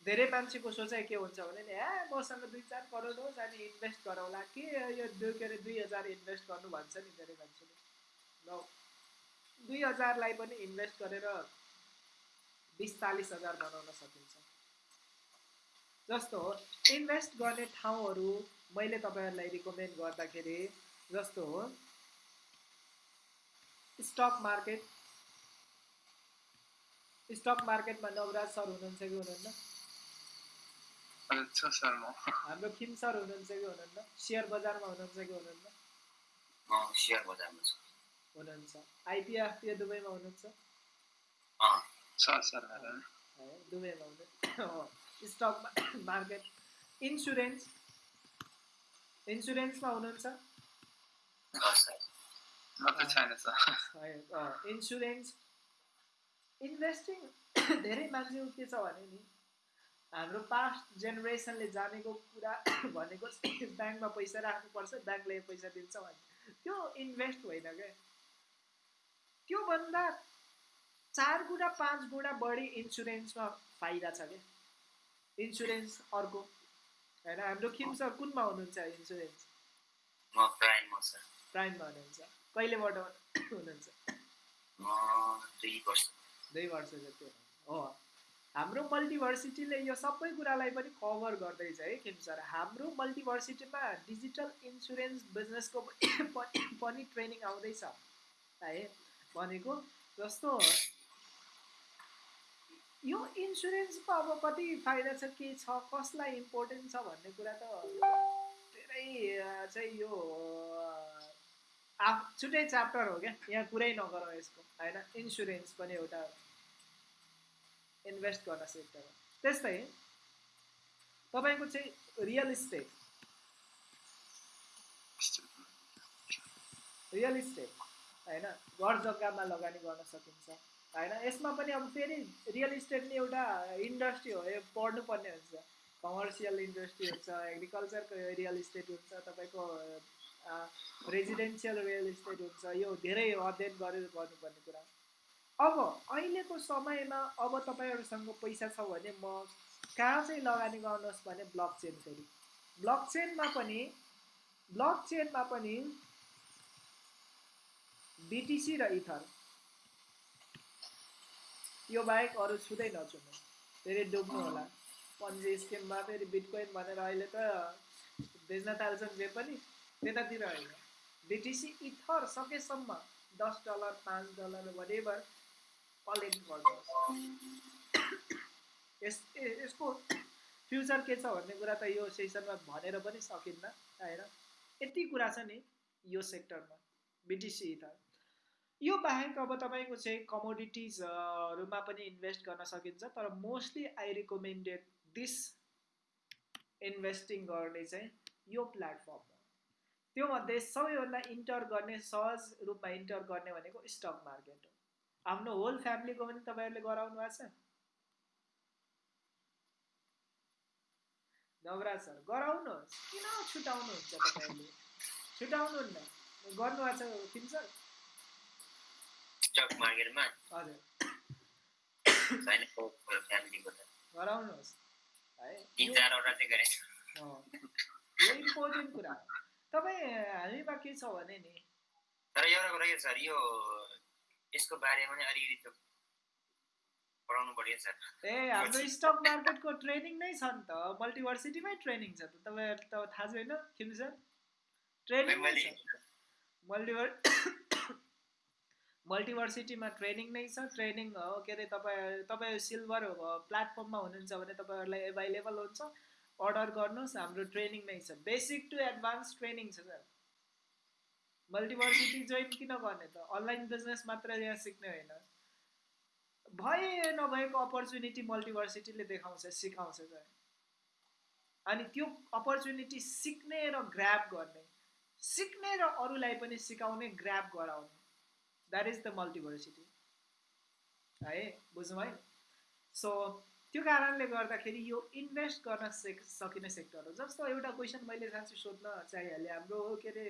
धेरै मान्छेको सोचाइ के हुन्छ भने नि ए मसँग दुई चार करोड होस् अनि इन्भेस्ट गरौँला। के यो दुई के अरे दुई हजार इन्भेस्ट गर्नु भन्छ नि धेरै मान्छेले। ल दुई हजारलाई पनि इन्भेस्ट गरेर बिस चालिस हजार बनाउन सकिन्छ। जस्तो हो इन्भेस्ट गर्ने ठाउँहरू मैले तपाईँहरूलाई रिकमेन्ड गर्दाखेरि जस्तो हो स्टक मार्केट। स्टक मार्केटमा नवराज सर हुनुहुन्छ कि हुनुहुन्न? छ सर म हाम्रो किम सर हुनुहुन्छ कि हुनुहुन्न सेयर बजारमा हुनुहुन्छ कि हुनुहुन्न म सेयर बजारमा छु हुनुहुन्छ आइपिएफपिए दुबईमा हुनुहुन्छ अँ छ सर मेरो है दुबईमा हुनुहुन्छ स्टक मार्केट इन्सुरेन्स इन्सुरेन्समा हुनुहुन्छ इन्सुरेन्स इन्भेस्टिङ धेरै मान्छेको के छ भने नि हाम्रो पास्ट जेनेरेसनले जानेको कुरा भनेको ब्याङ्कमा पैसा राख्नुपर्छ ब्याङ्कले पैसा दिन्छ भने। त्यो इन्भेस्ट होइन क्या त्योभन्दा चार गुणा पाँच गुणा बढी इन्सुरेन्समा फाइदा छ क्या इन्सुरेन्स अर्को। होइन हाम्रो किम सर कुनमा हुनुहुन्छ इन्सुरेन्स प्राइममा हुनुहुन्छ। कहिलेबाट हुनुहुन्छ? दुई वर्ष। जति हो। हाम्रो मल्टिभर्सिटीले यो सबै कुरालाई पनि कभर गर्दैछ है किम सर। हाम्रो मल्टिभर्सिटीमा डिजिटल इन्सुरेन्स बिजनेसको पनि ट्रेनिङ आउँदैछ। है भनेको जस्तो यो इन्सुरेन्सको अब कति फाइदा छ के छ कसलाई इम्पोर्टेन्ट छ भन्ने कुरा त धेरै चाहिँ यो आफ छुट्टै च्याप्टर हो क्या। यहाँ कुरै नगरौँ यसको होइन। इन्सुरेन्स पनि एउटा इन्भेस्ट गर्न सेक्टर हो त्यस्तै तपाईँको चाहिँ रियल इस्टेट। रियल इस्टेट होइन? घर जग्गामा लगानी गर्न सकिन्छ होइन? यसमा पनि अब फेरि रियल इस्टेट नि एउटा इन्डस्ट्री हो यो पढ्नुपर्ने हुन्छ। कमर्सियल इन्डस्ट्री हुन्छ एग्रिकल्चरको रियल इस्टेट हुन्छ तपाईँको रेजिडेन्सियल रियल इस्टेट हुन्छ यो धेरै अध्ययन गरेर गर्नुपर्ने कुरा। अब अहिलेको समयमा अब तपाईँहरूसँग पैसा छ भने म कहाँ चाहिँ लगानी गर्नुहोस् भने ब्लक चेन फेरि ब्लक चेनमा पनि ब्लक चेनमा पनि बिटिसी र इथर यो बाहेक अरू छुँदै नछुनु फेरि डुब्नु होला। पन्जी स्किममा फेरि बिटकोइन भनेर अहिले त बेच्न थाल्छन् जे पनि। त्यतातिर होइन। बिटिसी इथर सकेसम्म दस डलर पाँच डलर वरेभर कलेक्ट गर्नुहोस् यस यसको फ्युचर के छ भन्ने कुरा त यो सेसनमा भनेर पनि सकिन्न होइन? यति कुरा छ नि यो सेक्टरमा बिटिसी इथर यो बाहेक अब तपाईँको चाहिँ कमोडिटिजहरूमा पनि इन्भेस्ट गर्न सकिन्छ तर mostly I recommended this investing गर्ने चाहिँ यो प्लेटफर्म हो। त्योमध्ये सबैभन्दा इन्टर गर्ने सहज रूपमा इन्टर गर्ने भनेको स्टक मार्केट हो। आफ्नो होल फ्यामिलीको पनि तपाईँहरूले गराउनु भएको छ? नवराज सर गराउनुहोस्। किन छुटाउनुहुन्छ तपाईँहरूले? छुटाउनुहुन्न। गर्नुभएको छ किन सर? स्टक मार्केटमा हजुर। छैन फ्यामिलीको त गराउनुहोस्। है यो इम्पोर्टेन्ट कुरा? तपाईँ हामीमा के छ भने नि? तर एउटा कुरा सर यो यसको बारेमा पनि अलिकति त पढाउनु पर्यो सर। ए हाम्रो स्टक मार्केटको ट्रेनिङ नै छ नि त। मल्टिभर्सिटीमै ट्रेनिङ छ त। तपाईँहरू त थाहा छैन किन सर? ट्रेनिङ नै मल्टिभर मल्टिभर्सिटीमा ट्रेनिङ नै छ। ट्रेनिङ हो के अरे तपाईँ तपाईँ सिल्भर प्लेटफर्ममा हुनुहुन्छ भने तपाईँहरूलाई एभाइलेबल हुन्छ। अर्डर गर्नुहोस् हाम्रो ट्रेनिङ नै छ। बेसिक टु एडभान्स ट्रेनिङ छ सर। मल्टिभर्सिटी जोइन किन गर्ने त? अनलाइन बिजनेस मात्र यहाँ सिक्ने होइन। भए नभएको अपर्च्युनिटी मल्टिभर्सिटीले देखाउँछ सिकाउँछ सर अनि त्यो अपर्च्युनिटी सिक्ने र ग्राप गर्ने सिक्ने र अरूलाई पनि सिकाउने ग्राप गराउने। द्याट इज द मल्टिभर्सिटी है बुझ्नु है सो त्यो कारणले गर्दाखेरि यो इन्भेस्ट गर्न सेक सकिने सेक्टर हो। जस्तो एउटा क्वेसन मैले साँच्चै सोध्न चाहिहालेँ हाम्रो के अरे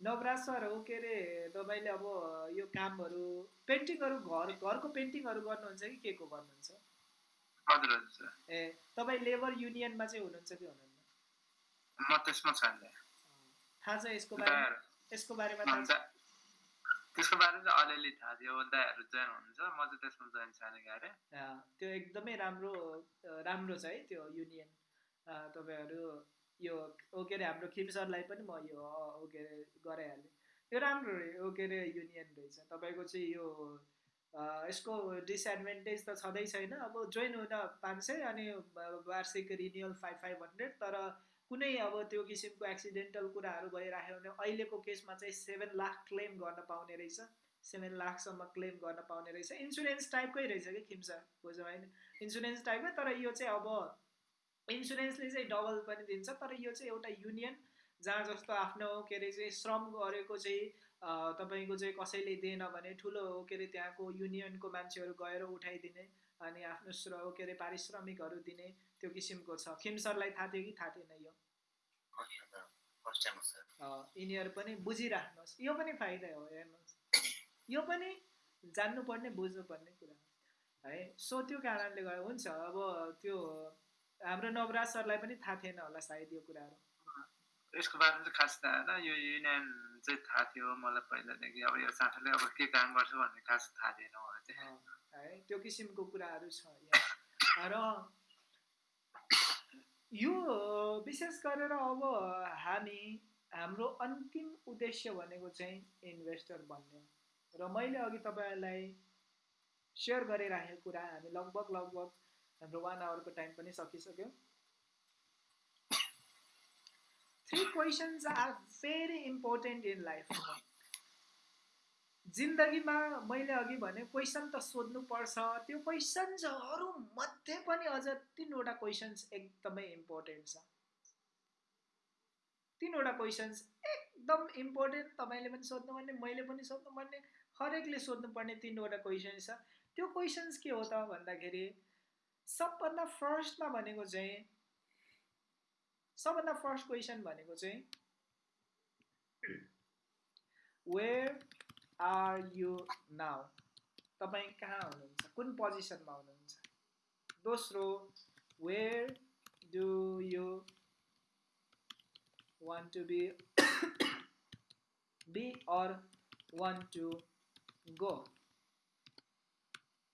नवराज सर हो के अरे तपाईँले अब यो कामहरू पेन्टिङहरू घर घरको पेन्टिङहरू गर्नुहुन्छ कि के को गर्नुहुन्छ? ए तपाईँ लेबर युनियनमा चाहिँ हुनुहुन्छ कि हुनुहुन्न? म त्यसमा छैन। थाहा छ यसको बारेमा? यसको बारेमा थाहा छ? त्यसको बारेमा चाहिँ अलिअलि थाहा थियो। दायाहरू जोइन हुनुहुन्छ। म चाहिँ त्यसमा जोइन छैन अँ, त्यो एकदमै राम्रो राम्रो छ है त्यो युनियन। तपाईँहरू यो ओ के अरे हाम्रो खिम सरलाई पनि म यो अँ, ओ के अरे गराइहालेँ। यो राम्रो रे ओ के अरे युनियन रहेछ। तपाईँको चाहिँ यो यसको डिसएडभान्टेज त छँदै छैन। अब जोइन हुन पाँच सय अनि वार्षिक रिन्युअल फाइभ फाइभ हन्ड्रेड तर कुनै अब त्यो किसिमको एक्सिडेन्टल कुराहरू भइराख्यो भने अहिलेको केसमा चाहिँ सेभेन लाख क्लेम गर्न पाउने रहेछ। सेभेन लाखसम्म क्लेम गर्न पाउने रहेछ। इन्सुरेन्स टाइपकै रहेछ कि खिम सर? बुझ्नु होइन इन्सुरेन्स टाइपकै तर यो चाहिँ अब इन्सुरेन्सले चाहिँ डबल पनि दिन्छ तर यो चाहिँ एउटा युनियन जहाँ जस्तो आफ्नो के अरे चाहिँ श्रम गरेको चाहिँ तपाईँको चाहिँ कसैले दिएन भने ठुलो के अरे त्यहाँको युनियनको मान्छेहरू गएर उठाइदिने अनि आफ्नो श्र के अरे पारिश्रमिकहरू दिने त्यो किसिमको छ। खिम सरलाई थाहा थियो कि? थाहा थिएन यो। हो यिनीहरू पनि बुझिराख्नुहोस्। यो पनि फाइदा हो हेर्नुहोस्। यो पनि जान्नुपर्ने बुझ्नुपर्ने कुरा हो। है सो त्यो कारणले गर्दा हुन्छ। अब त्यो हाम्रो नवराज सरलाई पनि थाहा थिएन होला सायद यो कुराहरू। यसको बारेमा चाहिँ खास थाहा होइन यो युनियन चाहिँ थाहा थियो मलाई पहिलादेखि। अब यो संस्थाले अब के काम गर्छ भन्ने खास थाहा थिएन मलाई चाहिँ। है त्यो किसिमको कुराहरू छ र यो विशेष गरेर अब हामी हाम्रो अन्तिम उद्देश्य भनेको चाहिँ इन्भेस्टर बन्ने र मैले अघि तपाईँहरूलाई सेयर गरिराखेको कुरा हामी लगभग लगभग हाम्रो वान आवरको टाइम पनि सकिसक्यो। Three questions are very important in life जिन्दगीमा मैले अघि भने क्वेसन त सोध्नुपर्छ त्यो क्वेसन्सहरू मध्ये पनि अझ तिनवटा क्वेसन्स एकदमै इम्पोर्टेन्ट छ। तिनवटा क्वेसन्स एकदम इम्पोर्टेन्ट तपाईँले पनि सोध्नुपर्ने मैले पनि सोध्नुपर्ने हरेकले सोध्नुपर्ने तिनवटा क्वेसन्स छ। त्यो क्वेसन्स के हो त भन्दाखेरि सबभन्दा फर्स्टमा भनेको चाहिँ सबभन्दा फ़र्स्ट क्वेसन भनेको आर यु नाउ तपाईँ कहाँ हुनुहुन्छ कुन पोजिसनमा हुनुहुन्छ दोस्रो where do you want to be be or want to go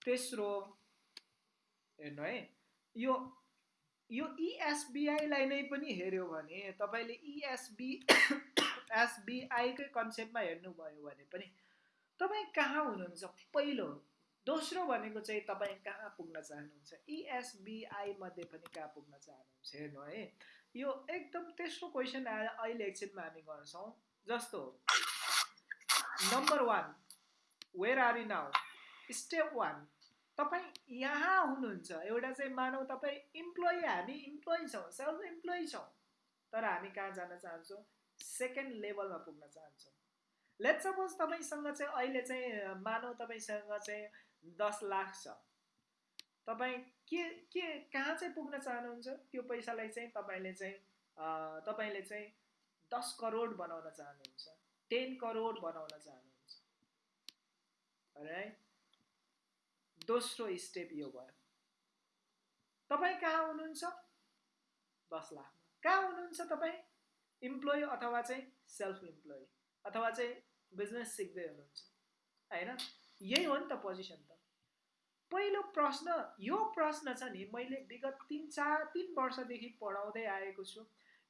तेस्रो हेर्नु है? यो यो इएसबिआईलाई नै पनि हेऱ्यो भने तपाईँले इएसबी एसबिआईकै कन्सेप्टमा हेर्नुभयो भने पनि तपाईँ कहाँ हुनुहुन्छ? पहिलो दोस्रो भनेको चाहिँ तपाईँ कहाँ पुग्न चाहनुहुन्छ? इएसबिआई मध्ये पनि कहाँ पुग्न चाहनुहुन्छ? हेर्नु है। यो एकदम तेस्रो क्वेसन अहिले एकछिनमा हामी गर्छौँ। जस्तो number one where are you now step one तपाईँ यहाँ हुनुहुन्छ एउटा चाहिँ मानौ तपाईँ इम्प्लोइ हामी इम्प्लोइ छौँ सेल्फ इम्प्लोइ छौँ। तर हामी कहाँ जान चाहन्छौँ? सेकेन्ड लेभलमा पुग्न चाहन्छौँ। लेट सपोज तपाईँसँग चाहिँ अहिले चाहिँ मानौ तपाईँसँग चाहिँ दस लाख छ। तपाईँ के के कहाँ चाहिँ पुग्न चाहनुहुन्छ? त्यो पैसालाई चाहिँ तपाईँले चाहिँ तपाईँले चाहिँ दस करोड बनाउन चाहनुहुन्छ टेन करोड बनाउन चाहनुहुन्छ। है दोस्रो स्टेप यो भयो। तपाईँ कहाँ हुनुहुन्छ? दस लाखमा कहाँ हुनुहुन्छ तपाईँ? इम्प्लोइ अथवा चाहिँ सेल्फ इम्प्लोइ अथवा चाहिँ बिजनेस सिक्दै हुनुहुन्छ। होइन? यही हो नि त पोजिसन त। पहिलो प्रश्न यो प्रश्न छ नि मैले विगत तिन चार तिन वर्षदेखि पढाउँदै आएको छु।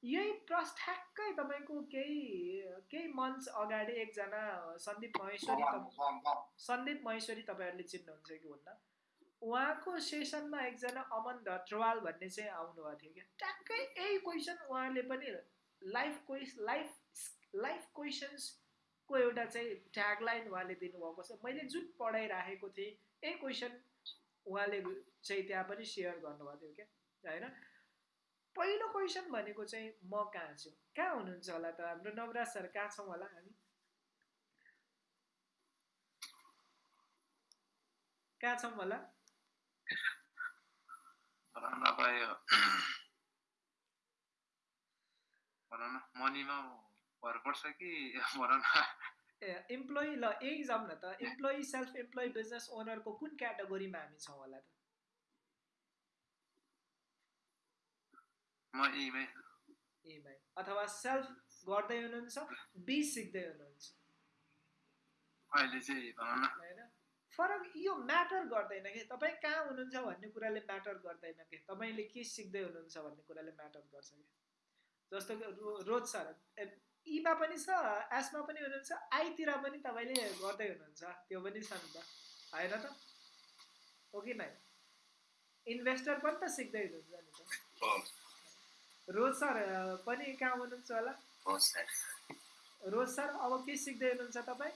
यही प्रश्न ठ्याक्कै तपाईँको केही केही मन्थ्स अगाडि एकजना सन्दीप महेश्वरी सन्दीप महेश्वरी तपाईँहरूले चिन्नुहुन्छ कि हुन्न? उहाँको सेसनमा एकजना अमन धत्रवाल भन्ने चाहिँ आउनुभएको थियो क्या ट्याक्कै यही क्वेसन उहाँले पनि लाइफ क्वेस लाइफ लाइफ क्वेसन्सको एउटा चाहिँ ट्यागलाइन उहाँले दिनुभएको छ। मैले जुन पढाइराखेको थिएँ यही क्वेसन उहाँले चाहिँ त्यहाँ पनि सेयर गर्नुभएको थियो क्या होइन? पहिलो क्वेसन भनेको चाहिँ म कहाँ छु? कहाँ हुनुहुन्छ होला त? हाम्रो नवराज सर कहाँ छौँ होला हामी? कहाँ छौँ होला? इम्प्लोइ ल यही जाउँ न त। इम्प्लोइ सेल्फ इम्प्लोइ बिजनेस ओनरको कुन क्याटेगोरीमा हामी छौँ होला त? म यहीमै इएमआई अथवा सेल्फ गर्दै हुनुहुन्छ बी सिक्दै हुनुहुन्छ। अहिले चाहिँ भनौँ न। होइन? फरक यो म्याटर गर्दैन कि? तपाईँ कहाँ हुनुहुन्छ भन्ने कुराले म्याटर गर्दैन कि? तपाईँले के सिक्दै हुनुहुन्छ भन्ने कुराले म्याटर गर्छ कि? जस्तो कि रो रोज सर इमा पनि छ एसमा पनि हुनुहुन्छ आईतिर पनि तपाईँले गर्दै हुनुहुन्छ। त्यो पनि छ नि त। होइन त? हो कि नै? इन्भेस्टर पनि त सिक्दै हुनुहुन्छ नि त। रोज सर पनि कहाँ हुनुहुन्छ होला? रोज सर अब के सिक्दै हुनुहुन्छ तपाईँ?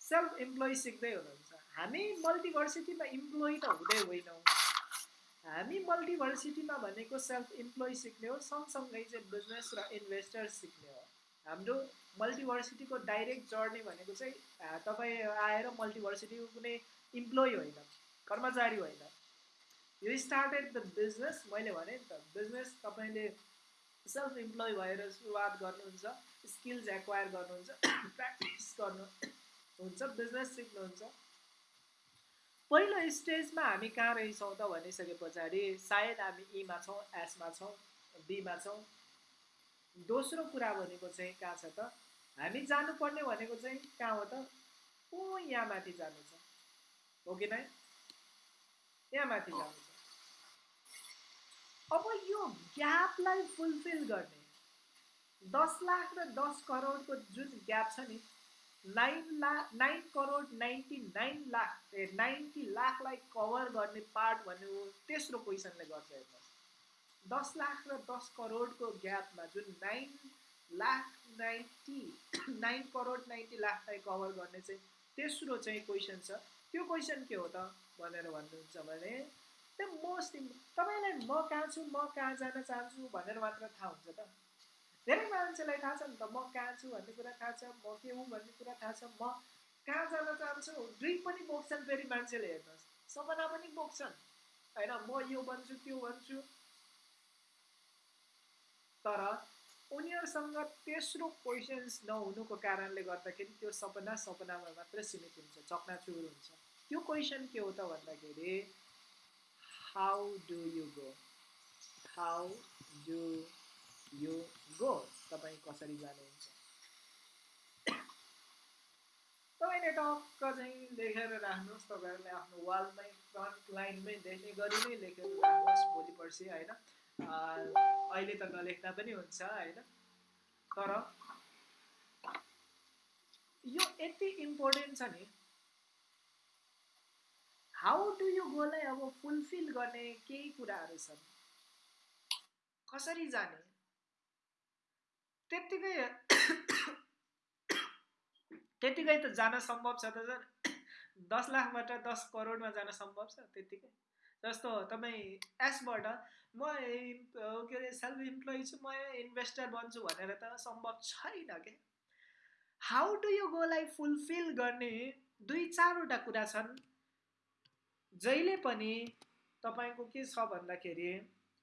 सेल्फ इम्प्लोइ सिक्दै हुनुहुन्छ। हामी मल्टिभर्सिटीमा इम्प्लोइ त हुँदै होइनौँ। हामी मल्टिभर्सिटीमा भनेको सेल्फ इम्प्लोइ सिक्ने हो सँगसँगै चाहिँ बिजनेस र इन्भेस्टर सिक्ने हो। हाम्रो मल्टिभर्सिटीको डाइरेक्ट जर्नी भनेको चाहिँ तपाईँ आएर मल्टिभर्सिटीको कुनै इम्प्लोइ होइन कर्मचारी होइन। यो स्टार्टेड द बिजनेस मैले भने नि त बिजनेस तपाईँले सेल्फ इम्प्लोइ भएर सुरुवात गर्नुहुन्छ स्किल्स एक्वायर गर्नुहुन्छ प्र्याक्टिस गर्नु हुन्छ बिजनेस सिक्नुहुन्छ। पहिलो स्टेजमा हामी कहाँ रहेछौँ त भनिसके पछाडि सायद हामी ईमा छौँ एसमा छौँ बीमा छौँ। दोस्रो कुरा भनेको चाहिँ कहाँ छ त? हामी जानुपर्ने भनेको चाहिँ कहाँ हो त? ओ यहाँ माथि जानु छ हो कि नै? यहाँ माथि जानु अब यो ग्यापलाई फुलफिल गर्ने। दस लाख र दस करोडको जुन ग्याप छ नि nine lakh nine crore ninety nine lakh a ninety लाखलाई cover गर्ने पार्ट भन्ने हो तेस्रो क्वेसनले गर्छ हेर्नुहोस्। दस लाख र दस करोडको ग्यापमा जुन nine lakh ninety nine crore ninety लाखलाई cover गर्ने चाहिँ तेस्रो चाहिँ क्वेसन छ। त्यो क्वेसन के हो त? भनेर भन्नुहुन्छ भने त्यो मोस्ट तपाईँलाई म कहाँ छु म कहाँ जान चाहन्छु भनेर मात्र थाहा हुन्छ त। धेरै मान्छेलाई थाहा छ नि त म कहाँ छु भन्ने कुरा थाहा छ म के हुँ भन्ने कुरा थाहा छ म कहाँ जान चाहन्छु? ड्रिम पनि बोक्छन् फेरि मान्छेले हेर्नुहोस्। सपना पनि बोक्छन्। होइन म यो भन्छु त्यो भन्छु। तर उनीहरूसँग तेस्रो क्वेसन्स नहुनुको कारणले गर्दाखेरि त्यो सपना सपनामा मात्र सीमित हुन्छ चकनाचुर हुन्छ। त्यो क्वेसन के हो त भन्दाखेरि how do you go how do you go तपाईँ कसरी जानुहुन्छ तपाईँले टक्क चाहिँ लेखेर राख्नुहोस् तपाईँहरूले आफ्नो वालमै फ्रन्ट लाइनमै देख्ने गरी नै लेखेर राख्नुहोस् भोलि पर्सि होइन अहिले त नलेख्दा पनि हुन्छ होइन तर यो यति इम्पोर्टेन्ट छ नि हाउ डु यु गोलाई अब फुलफिल गर्ने केही कुराहरू छन्? कसरी जाने? त्यत्तिकै त्यत्तिकै त जान सम्भव छ त सर। दस लाखबाट दस करोडमा जान सम्भव छ त्यत्तिकै? जस्तो तपाईँ एसबाट म के अरे सेल्फ इम्प्लोइ छु म इन्भेस्टर बन्छु भनेर त सम्भव छैन क्या हाउ डु यु गोलाई फुलफिल गर्ने दुई चारवटा कुरा छन्? जहिले पनि तपाईँको के छ भन्दाखेरि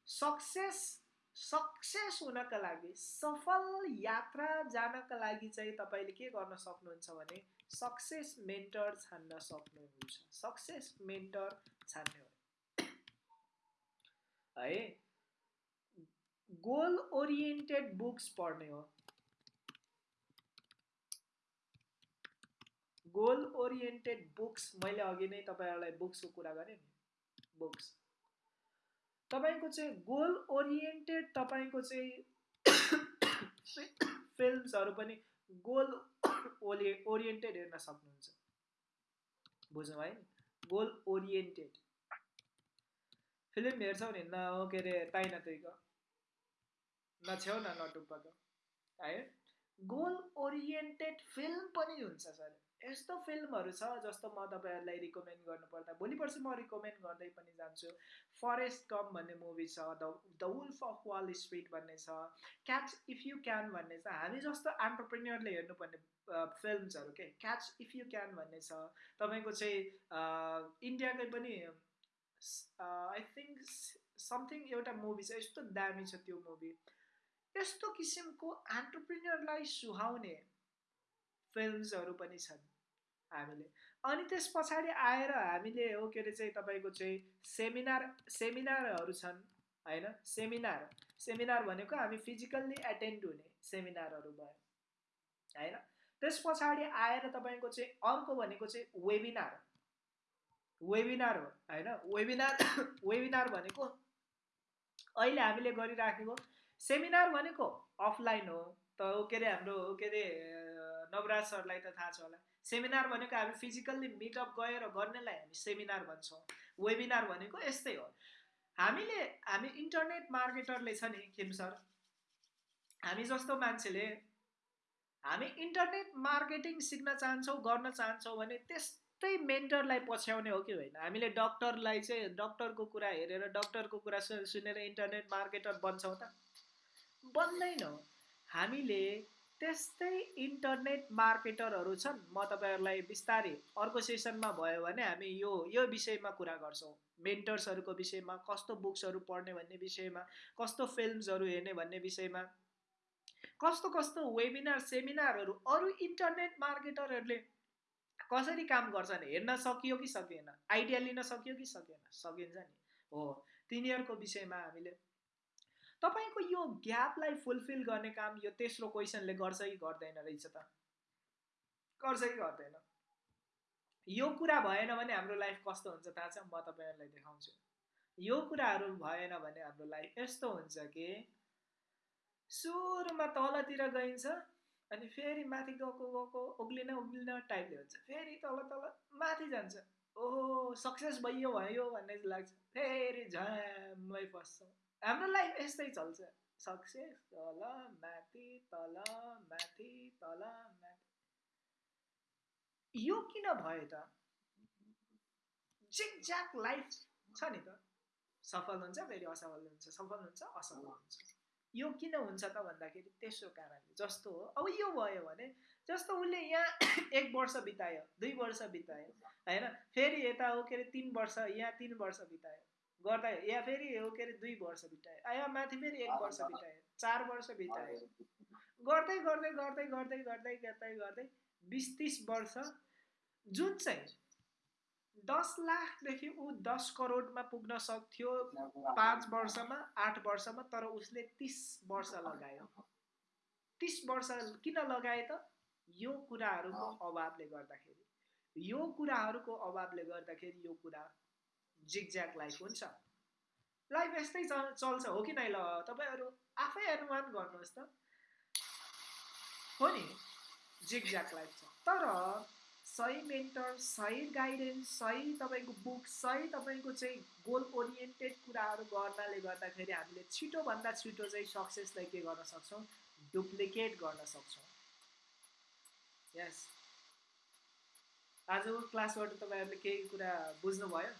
सक्सेस सक्सेस हुनका लागि सफल यात्रा जानका लागि चाहिँ तपाईँले के गर्न सक्नुहुन्छ भने सक्सेस मेन्टर छान्न सक्नुहुन्छ। सक्सेस मेन्टर छान्ने हो। है? गोल ओरिएन्टेड बुक्स पढ्ने हो। गोल ओरिएन्टेड बुक्स मैले अघि नै तपाईँहरूलाई बुक्सको कुरा गरेँ नि। बुक्स तपाईँको चाहिँ गोल ओरिएन्टेड तपाईँको चाहिँ फिल्मसहरू पनि गोल ओरि ओरिएन्टेड हेर्न सक्नुहुन्छ। बुझ्नु है गोल ओरिएन्टेड फिल्म हेर्छौ नि न के अरे ताइन तुइको नछेउ न नटुप्पाको है गोल ओरिएन्टेड फिल्म पनि हुन्छ सर। यस्तो फिल्महरू छ जस्तो म तपाईँहरूलाई रिकमेन्ड गर्नुपर्दा भोलि पर्सि म रिकमेन्ड गर्दै पनि जान्छु। फरेस्ट कम भन्ने मुभी छ the the wolf of wall street भन्ने छ क्याच इफ यु क्यान भन्ने छ। हामी जस्तो एन्टरप्रेन्यरले हेर्नुपर्ने फिल्मसहरू के? क्याच इफ यु क्यान भन्ने छ। तपाईँको चाहिँ इन्डियाकै पनि आई थिङ्क समथिङ एउटा मुभी छ। यस्तो दामी छ त्यो मुभी यस्तो किसिमको एन्टरप्रिन्यरलाई सुहाउने फिल्मसहरू पनि छन्। हामीले। अनि त्यस पछाडि आएर हामीले हो के अरे चाहिँ तपाईँको चाहिँ सेमिनार सेमिनारहरू छन् होइन? सेमिनार। सेमिनार भनेको हामी फिजिकल्ली एटेन्ड हुने सेमिनारहरू भयो होइन? त्यस पछाडि आएर तपाईँको चाहिँ अर्को भनेको चाहिँ वेबिनार। वेबिनार हो होइन? वेबिनार वेबिनार भनेको अहिले हामीले गरिराखेको सेमिनार भनेको अफलाइन हो त के अरे हाम्रो के अरे नवराज सरलाई त थाहा छ होला। सेमिनार भनेको हामी फिजिकल्ली मिटअप गएर गर्नेलाई हामी सेमिनार भन्छौँ। वेबिनार भनेको यस्तै हो। हामीले हामी इन्टरनेट मार्केटरले छ नि खेम सर हामी जस्तो मान्छेले हामी इन्टरनेट मार्केटिङ सिक्न चाहन्छौँ गर्न चाहन्छौँ भने त्यस्तै मेन्टरलाई पछ्याउने हो कि होइन? हामीले डक्टरलाई चाहिँ डक्टरको कुरा हेरेर डक्टरको कुरा सुनेर इन्टरनेट मार्केटर बन्छौँ त। बन्दैनौँ। हामीले त्यस्तै इन्टरनेट मार्केटरहरू छन्। म तपाईँहरूलाई बिस्तारै अर्को सेसनमा भयो भने हामी यो यो विषयमा कुरा गर्छौँ। मेन्टर्सहरूको विषयमा कस्तो बुक्सहरू पढ्ने भन्ने विषयमा कस्तो फिल्मसहरू हेर्ने भन्ने विषयमा कस्तो कस्तो वेबिनार सेमिनारहरू अरू इन्टरनेट मार्केटरहरूले कसरी काम गर्छन्? हेर्न सकियो कि सकिएन? आइडिया लिन सक्यो कि सकिएन? सकिन्छ नि। हो। तिनीहरूको विषयमा हामीले तपाईँको यो ग्यापलाई फुलफिल गर्ने काम यो तेस्रो क्वेसनले गर्छ कि गर्दैन रहेछ त। गर्छ कि गर्दैन। यो कुरा भएन भने हाम्रो लाइफ कस्तो हुन्छ थाहा छ? म तपाईँहरूलाई देखाउँछु। यो कुराहरू भएन भने हाम्रो लाइफ यस्तो हुन्छ कि सुरुमा तलतिर गइन्छ अनि फेरि माथि गएको गएको उक्लिन उक्लिन टाइपले हुन्छ। फेरि तल तल माथि जान्छ। ओहो सक्सेस भइयो भयो भन्ने लाग्छ। फेरि झ्यामै फस्छ। हाम्रो लाइफ यस्तै चल्छ। सक्सेस तल माथि तल माथि तल माथि। यो किन भयो त? जिक ज्याक लाइफ छ नि त। सफल हुन्छ फेरि असफल हुन्छ। सफल हुन्छ असफल हुन्छ। यो किन हुन्छ त भन्दाखेरि तेस्रो कारणले। जस्तो हो। अब यो भयो भने जस्तो उसले यहाँ एक वर्ष बितायो दुई वर्ष बितायो होइन? फेरि यता हो के अरे तिन वर्ष यहाँ तिन वर्ष बितायो। गर्दा यहाँ फेरि हो के अरे दुई वर्ष बितायो। यहाँ माथि फेरि एक वर्ष बितायो चार वर्ष बितायो। गर्दै गर्दै गर्दै गर्दै गर्दै गर्दै गर्दै बिस तिस वर्ष जुन चाहिँ दस लाखदेखि ऊ दस करोडमा पुग्न सक्थ्यो पाँच वर्षमा आठ वर्षमा तर उसले तिस वर्ष लगायो। तिस वर्ष किन लगाए त? यो कुराहरूको अभावले गर्दाखेरि। यो कुराहरूको अभावले गर्दाखेरि यो कुरा जिगज्याक लाइफ हुन्छ। लाइफ यस्तै चल्छ हो कि नै ल? तपाईँहरू आफै अनुमान गर्नुहोस् त। हो नि? जिगज्याक लाइफ छ। तर सही मेन्टर सही गाइडेन्स सही तपाईँको बुक सही तपाईँको चाहिँ गोल ओरिएन्टेड कुराहरू गर्नाले गर्दाखेरि हामीले छिटोभन्दा छिटो चाहिँ सक्सेसलाई के गर्न सक्छौँ? डुप्लिकेट गर्न सक्छौँ। यस आजको क्लासबाट तपाईँहरूले केही कुरा बुझ्नुभयो?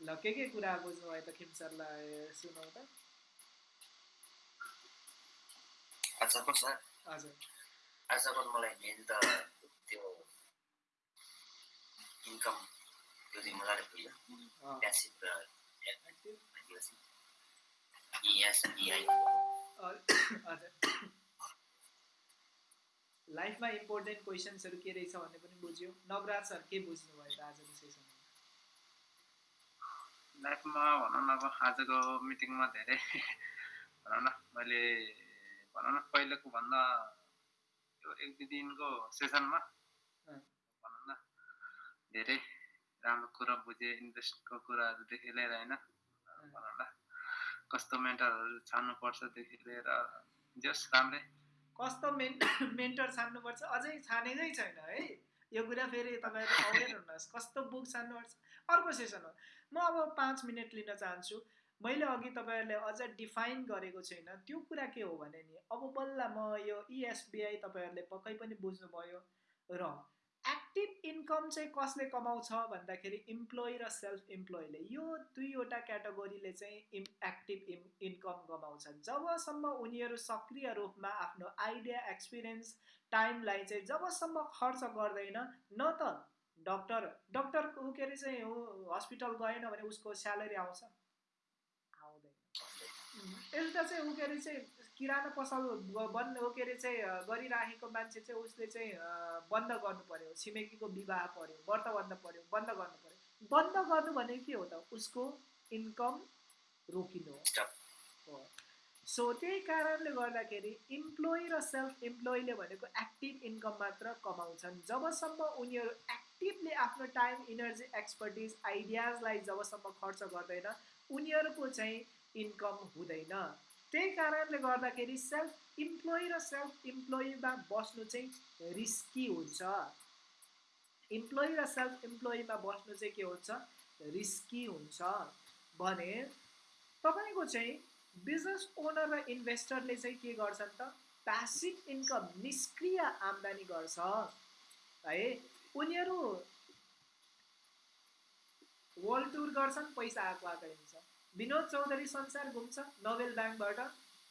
ल के के कुरा बुझ्नुभयो त खिम सरलाई सुनौ त? हजुर। आजको मलाई मेन त त्यो इन्कम त्यो चाहिँ मजाले पुग्यो प्यासिभ र लाइफमा इम्पोर्टेन्ट क्वेसन्सहरू के रहेछ भन्ने पनि बुझ्यो। नवराज सर के बुझ्नुभयो त आजको सेसनमा लाइफमा भनौँ न अब आजको मिटिङमा धेरै भनौँ न मैले भनौँ न पहिलेको भन्दा त्यो एक दुई दिनको सेसनमा भनौँ न धेरै राम्रो कुरा बुझेँ इन्भेस्टको कुराहरूदेखि लिएर होइन भनौँ न कस्तो मेन्टरहरू छान्नुपर्छदेखि लिएर जस राम्रै कस्तो मेन मेन्टर छान्नुपर्छ? अझै छानेकै छैन है? यो कुरा फेरि तपाईँहरू अवेर हुनुहोस्। कस्तो बुक छान्नुपर्छ? अर्को सेसन हो। म अब पाँच मिनट लिन चाहन्छु। मैले अघि तपाईँहरूले अझ डिफाइन गरेको छैन। त्यो कुरा के हो भने नि अब बल्ल म यो इएसबिआई e तपाईँहरूले पक्कै पनि बुझ्नुभयो र एक्टिभ इन्कम चाहिँ कसले कमाउँछ भन्दाखेरि इम्प्लोइ र सेल्फ इम्प्लोइले यो दुईवटा क्याटेगोरीले चाहिँ इम् एक्टिभ इम् इन्कम कमाउँछन्। जबसम्म उनीहरू सक्रिय रूपमा आफ्नो आइडिया एक्सपिरियन्स टाइमलाई चाहिँ जबसम्म खर्च गर्दैन न त डक्टर डक्टर के अरे चाहिँ हस्पिटल गएन भने उसको स्यालेरी आउँछ। एउटा चाहिँ ऊ के अरे चाहिँ किराना पसल बन्द के अरे चाहिँ गरिराखेको मान्छे चाहिँ उसले चाहिँ बन्द गर्नु पर्यो छिमेकीको विवाह पर्यो व्रत बन्द पर्यो बन्द गर्नु पर्यो। बन्द गर्नु भनेको के हो त? उसको इन्कम रोकिनु हो। सो त्यही कारणले गर्दाखेरि इम्प्लोइ र सेल्फ इम्प्लोइले भनेको एक्टिभ इन्कम मात्र कमाउँछन्। जबसम्म उनीहरू एक्टिभली आफ्नो टाइम इनर्जी एक्सपर्टिज आइडियाजलाई जबसम्म खर्च गर्दैन उनीहरूको चाहिँ इन्कम हुँदैन। त्यही कारणले गर्दाखेरि सेल्फ इम्प्लोइ र सेल्फ इम्प्लोइमा बस्नु चाहिँ रिस्की हुन्छ। इम्प्लोइ र सेल्फ इम्प्लोइमा बस्नु चाहिँ के हुन्छ? रिस्की हुन्छ। भने तपाईँको चाहिँ बिजनेस ओनर र इन्भेस्टरले चाहिँ के गर्छन् त? प्यासिभ इन्कम निष्क्रिय आम्दानी गर्छ। है उनीहरू वर्ल्ड टुर गर्छन् पैसा आएको आएकै विनोद चौधरी संसार घुम्छ नोबेल ब्याङ्कबाट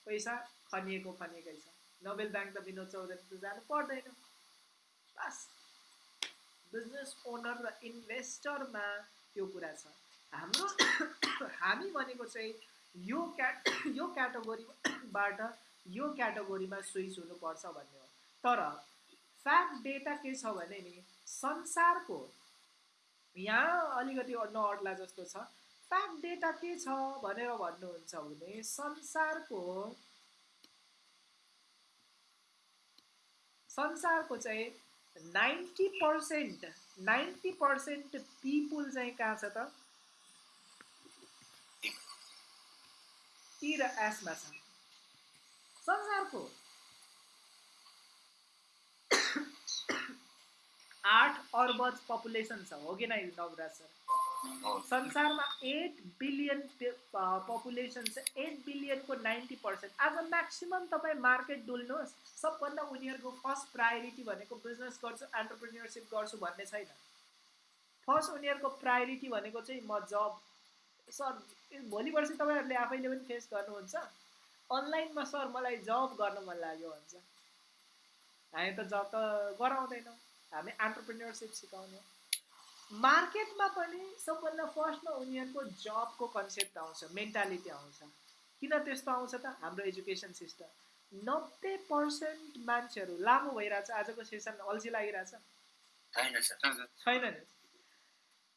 पैसा खनिएको खनिएकै छ। नोबेल ब्याङ्क त विनोद चौधरी त जानु पर्दैन। बस। बिजनेस ओनर र इन्भेस्टरमा त्यो कुरा छ। हाम्रो हामी भनेको चाहिँ यो क्याट यो क्याटेगोरीबाट यो क्याटेगोरीमा स्विच हुनुपर्छ भन्ने हो। तर फ्याक्ट डेटा के छ भने नि संसारको यहाँ अलिकति नअड्ला जस्तो छ। फ्याक्ट डेटा के छ भनेर भन्नुहुन्छ भने संसारको संसारको चाहिँ ninety percent ninety percent people चाहिँ कहाँ छ त? टी र एसमा छ। संसारको आठ अर्बज पपुलेसन छ हो कि नै नवराज सर? संसारमा एट बिलियन पपुलेसन छ एट बिलियनको नाइन्टी पर्सेन्ट आज म्याक्सिमम् तपाईँ मार्केट डुल्नुहोस् सबभन्दा उनीहरूको फर्स्ट प्रायोरिटी भनेको बिजनेस गर्छु एन्टरप्रिनियरसिप गर्छु भन्ने छैन। फर्स्ट उनीहरूको प्रायोरिटी भनेको चाहिँ म जब सर भोलि पर्सि तपाईँहरूले आफैले पनि फेस गर्नुहुन्छ। अनलाइनमा सर मलाई जब गर्न मन लाग्यो भन्छ। हामी त जब त गराउँदैनौँ। हामी एन्टरप्रिनियरसिप सिकाउने मार्केटमा पनि सबभन्दा फर्स्टमा उनीहरूको जबको कन्सेप्ट आउँछ मेन्टालिटी आउँछ। किन त्यस्तो आउँछ त? हाम्रो एजुकेसन सिस्टम। नब्बे पर्सेन्ट मान्छेहरू लामो भइरहेछ। आजको सेसन अल्छी लागिरहेछ। छैन सर। छैन नि।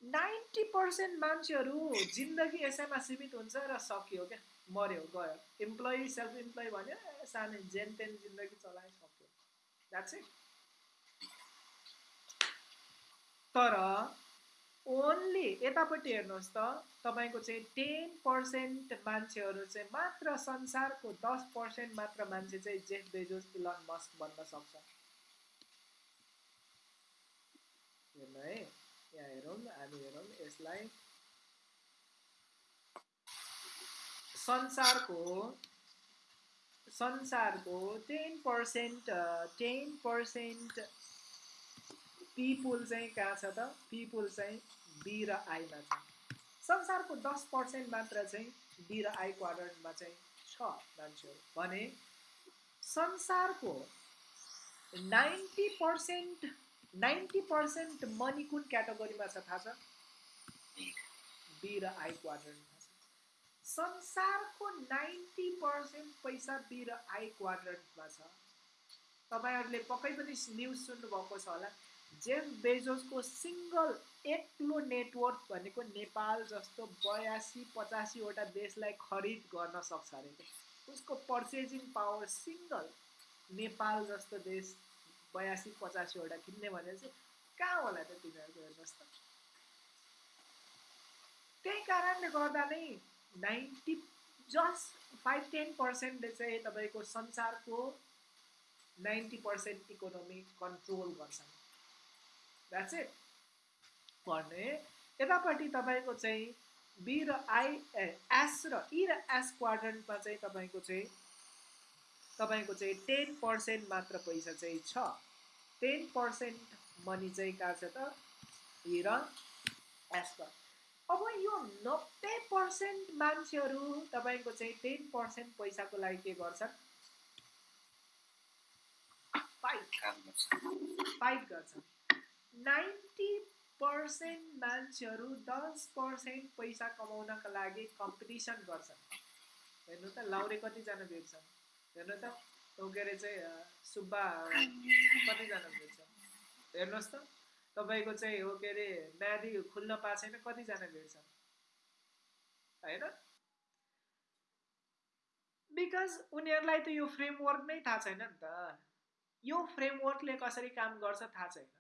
नाइन्टी पर्सेन्ट मान्छेहरू जिन्दगी यसैमा सीमित हुन्छ र सकियो क्या। मऱ्यो गयो। इम्प्लोइ सेल्फ इम्प्लोइ भन्यो सानो जेन तेन जिन्दगी चलायो सक्यो द्याट्स इट तर ओन्ली यतापट्टि हेर्नुहोस् त तपाईँको चाहिँ टेन पर्सेन्ट मान्छेहरू चाहिँ मात्र संसारको दस पर्सेन्ट मात्र मान्छे चाहिँ जेफ बेजोस इलन मस्क बन्न सक्छ। हेर्नु है यहाँ हेरौँ हामी हेरौँ यसलाई संसारको संसारको ten percent ten percent people चाहिँ कहाँ छ त? पिपुल चाहिँ बी र आईमा छ। संसारको दस पर्सेन्ट मात्र चाहिँ बी र आई क्वाड्रन्टमा चाहिँ छ मान्छेहरू। भने संसारको ninety percent ninety percent money कुन क्याटेगोरीमा छ थाहा छ? बी र आई क्वाड्रन्टमा छ। संसारको नाइन्टी पर्सेन्ट पैसा बी र आई क्वाड्रन्टमा छ। तपाईँहरूले पक्कै पनि न्युज सुन्नुभएको छ होला। जेफ बेजोसको सिङ्गल एक्लो नेटवर्क भनेको नेपाल जस्तो बयासी पचासीवटा देशलाई खरिद गर्न सक्छ अरे। उसको पर्चेजिङ पावर सिङ्गल नेपाल जस्तो देश बयासी पचासीवटा किन्ने भने चाहिँ कहाँ होला त तिनीहरूको हेर्नुहोस् त त्यही कारणले गर्दा नै नाइन्टी जस्ट फाइभ टेन पर्सेन्टले चाहिँ तपाईँको संसारको नाइन्टी पर्सेन्ट इकोनोमी कन्ट्रोल गर्छन् द्याट्स इट भने यतापट्टि तपाईँको चाहिँ बी र आई ए एस र ई र एस क्वाड्रेन्टमा चाहिँ तपाईँको चाहिँ तपाईँको चाहिँ टेन पर्सेन्ट मात्र पैसा चाहिँ छ। टेन पर्सेन्ट मनी चाहिँ कहाँ छ त? ई र एसमा अब यो नब्बे पर्सेन्ट मान्छेहरू तपाईँको चाहिँ टेन पर्सेन्ट पैसाको लागि के गर्छन्? गर्छ फाइट गर्छन्। नाइन्टी पर्सेन्ट मान्छेहरू दस पर्सेन्ट पैसा कमाउनका लागि कम्पिटिसन गर्छन्। हेर्नु त लाउरे कतिजना भेट्छन्? हेर्नु त के अरे चाहिँ सुब्बा कतिजना भेट्छन्? हेर्नुहोस् त तपाईँको चाहिँ हो के अरे म्यादी खुल्न पाएको छैन कतिजना भेट्छन्? होइन? बिकज उनीहरूलाई त यो फ्रेमवर्क नै थाहा छैन नि त। यो फ्रेमवर्कले कसरी काम गर्छ थाहा छैन।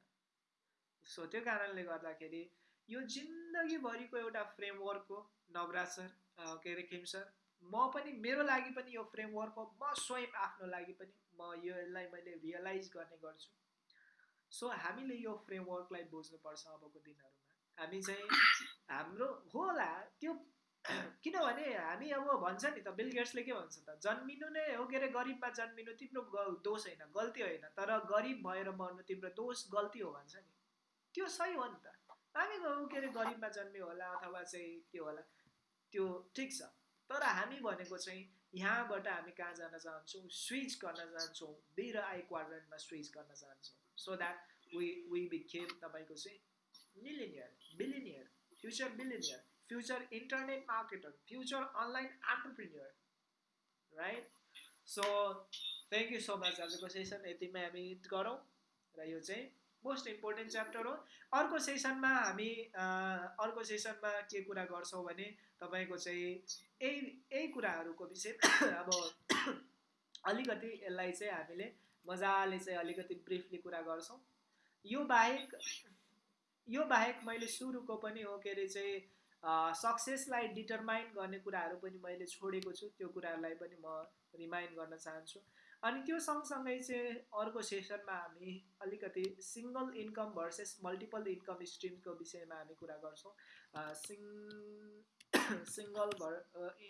सो त्यो कारणले गर्दाखेरि यो जिन्दगीभरिको एउटा फ्रेमवर्क हो नवराज सर के अरे किम सर। म पनि मेरो लागि पनि यो फ्रेमवर्क हो। म स्वयं आफ्नो लागि पनि म यो यसलाई मैले रियलाइज गर्ने गर्छु। सो हामीले यो फ्रेमवर्कलाई बुझ्नुपर्छ अबको दिनहरूमा। हामी चाहिँ हाम्रो होला त्यो किनभने हामी अब भन्छ नि त बिल गेट्सले के भन्छ त जन्मिनु नै हो के अरे गरिबमा जन्मिनु तिम्रो दोष होइन गल्ती होइन। तर गरिब भएर मर्नु तिम्रो दोष गल्ती हो भन्छ नि। त्यो सही हो नि त। हामी के अरे गरिबमा जन्मियो होला अथवा चाहिँ के होला। त्यो ठिक छ। तर हामी भनेको चाहिँ यहाँबाट हामी कहाँ जान चाहन्छौँ? स्विच गर्न चाहन्छौँ। बी र आई क्वाड्रेन्टमा स्विच गर्न चाहन्छौँ। So that we we became तपाईँको चाहिँ millionaire billionaire future billionaire future internet marketer future online entrepreneur right so thank you so much आजको सेसन यतिमै हामी गरौँ र यो चाहिँ मोस्ट इम्पोर्टेन्ट च्याप्टर हो। अर्को सेसनमा हामी अर्को सेसनमा के कुरा गर्छौँ भने तपाईँको चाहिँ यही यही कुराहरूको विषय। अब अलिकति यसलाई चाहिँ हामीले मजाले चाहिँ अलिकति ब्रिफली कुरा गर्छौँ। यो बाहेक यो बाहेक मैले सुरुको पनि हो के अरे चाहिँ सक्सेसलाई डिटरमाइन गर्ने कुराहरू पनि मैले छोडेको छु। त्यो कुराहरूलाई पनि म रिमाइन्ड गर्न चाहन्छु। अनि त्यो सँगसँगै चाहिँ अर्को सेसनमा हामी अलिकति single income versus multiple income स्ट्रिमको विषयमा हामी कुरा गर्छौँ। सिङ सिङ्गल भर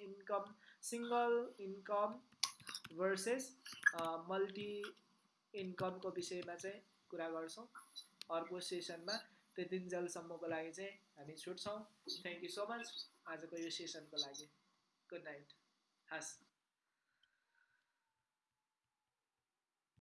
income single income versus multi इन्कमको विषयमा चाहिँ कुरा गर्छौँ। अर्को सेसनमा त्यतिन्जेलसम्मको लागि चाहिँ हामी छुट्छौँ। थ्याङ्क यू सो मच आजको यो सेसनको लागि। गुड नाइट हस्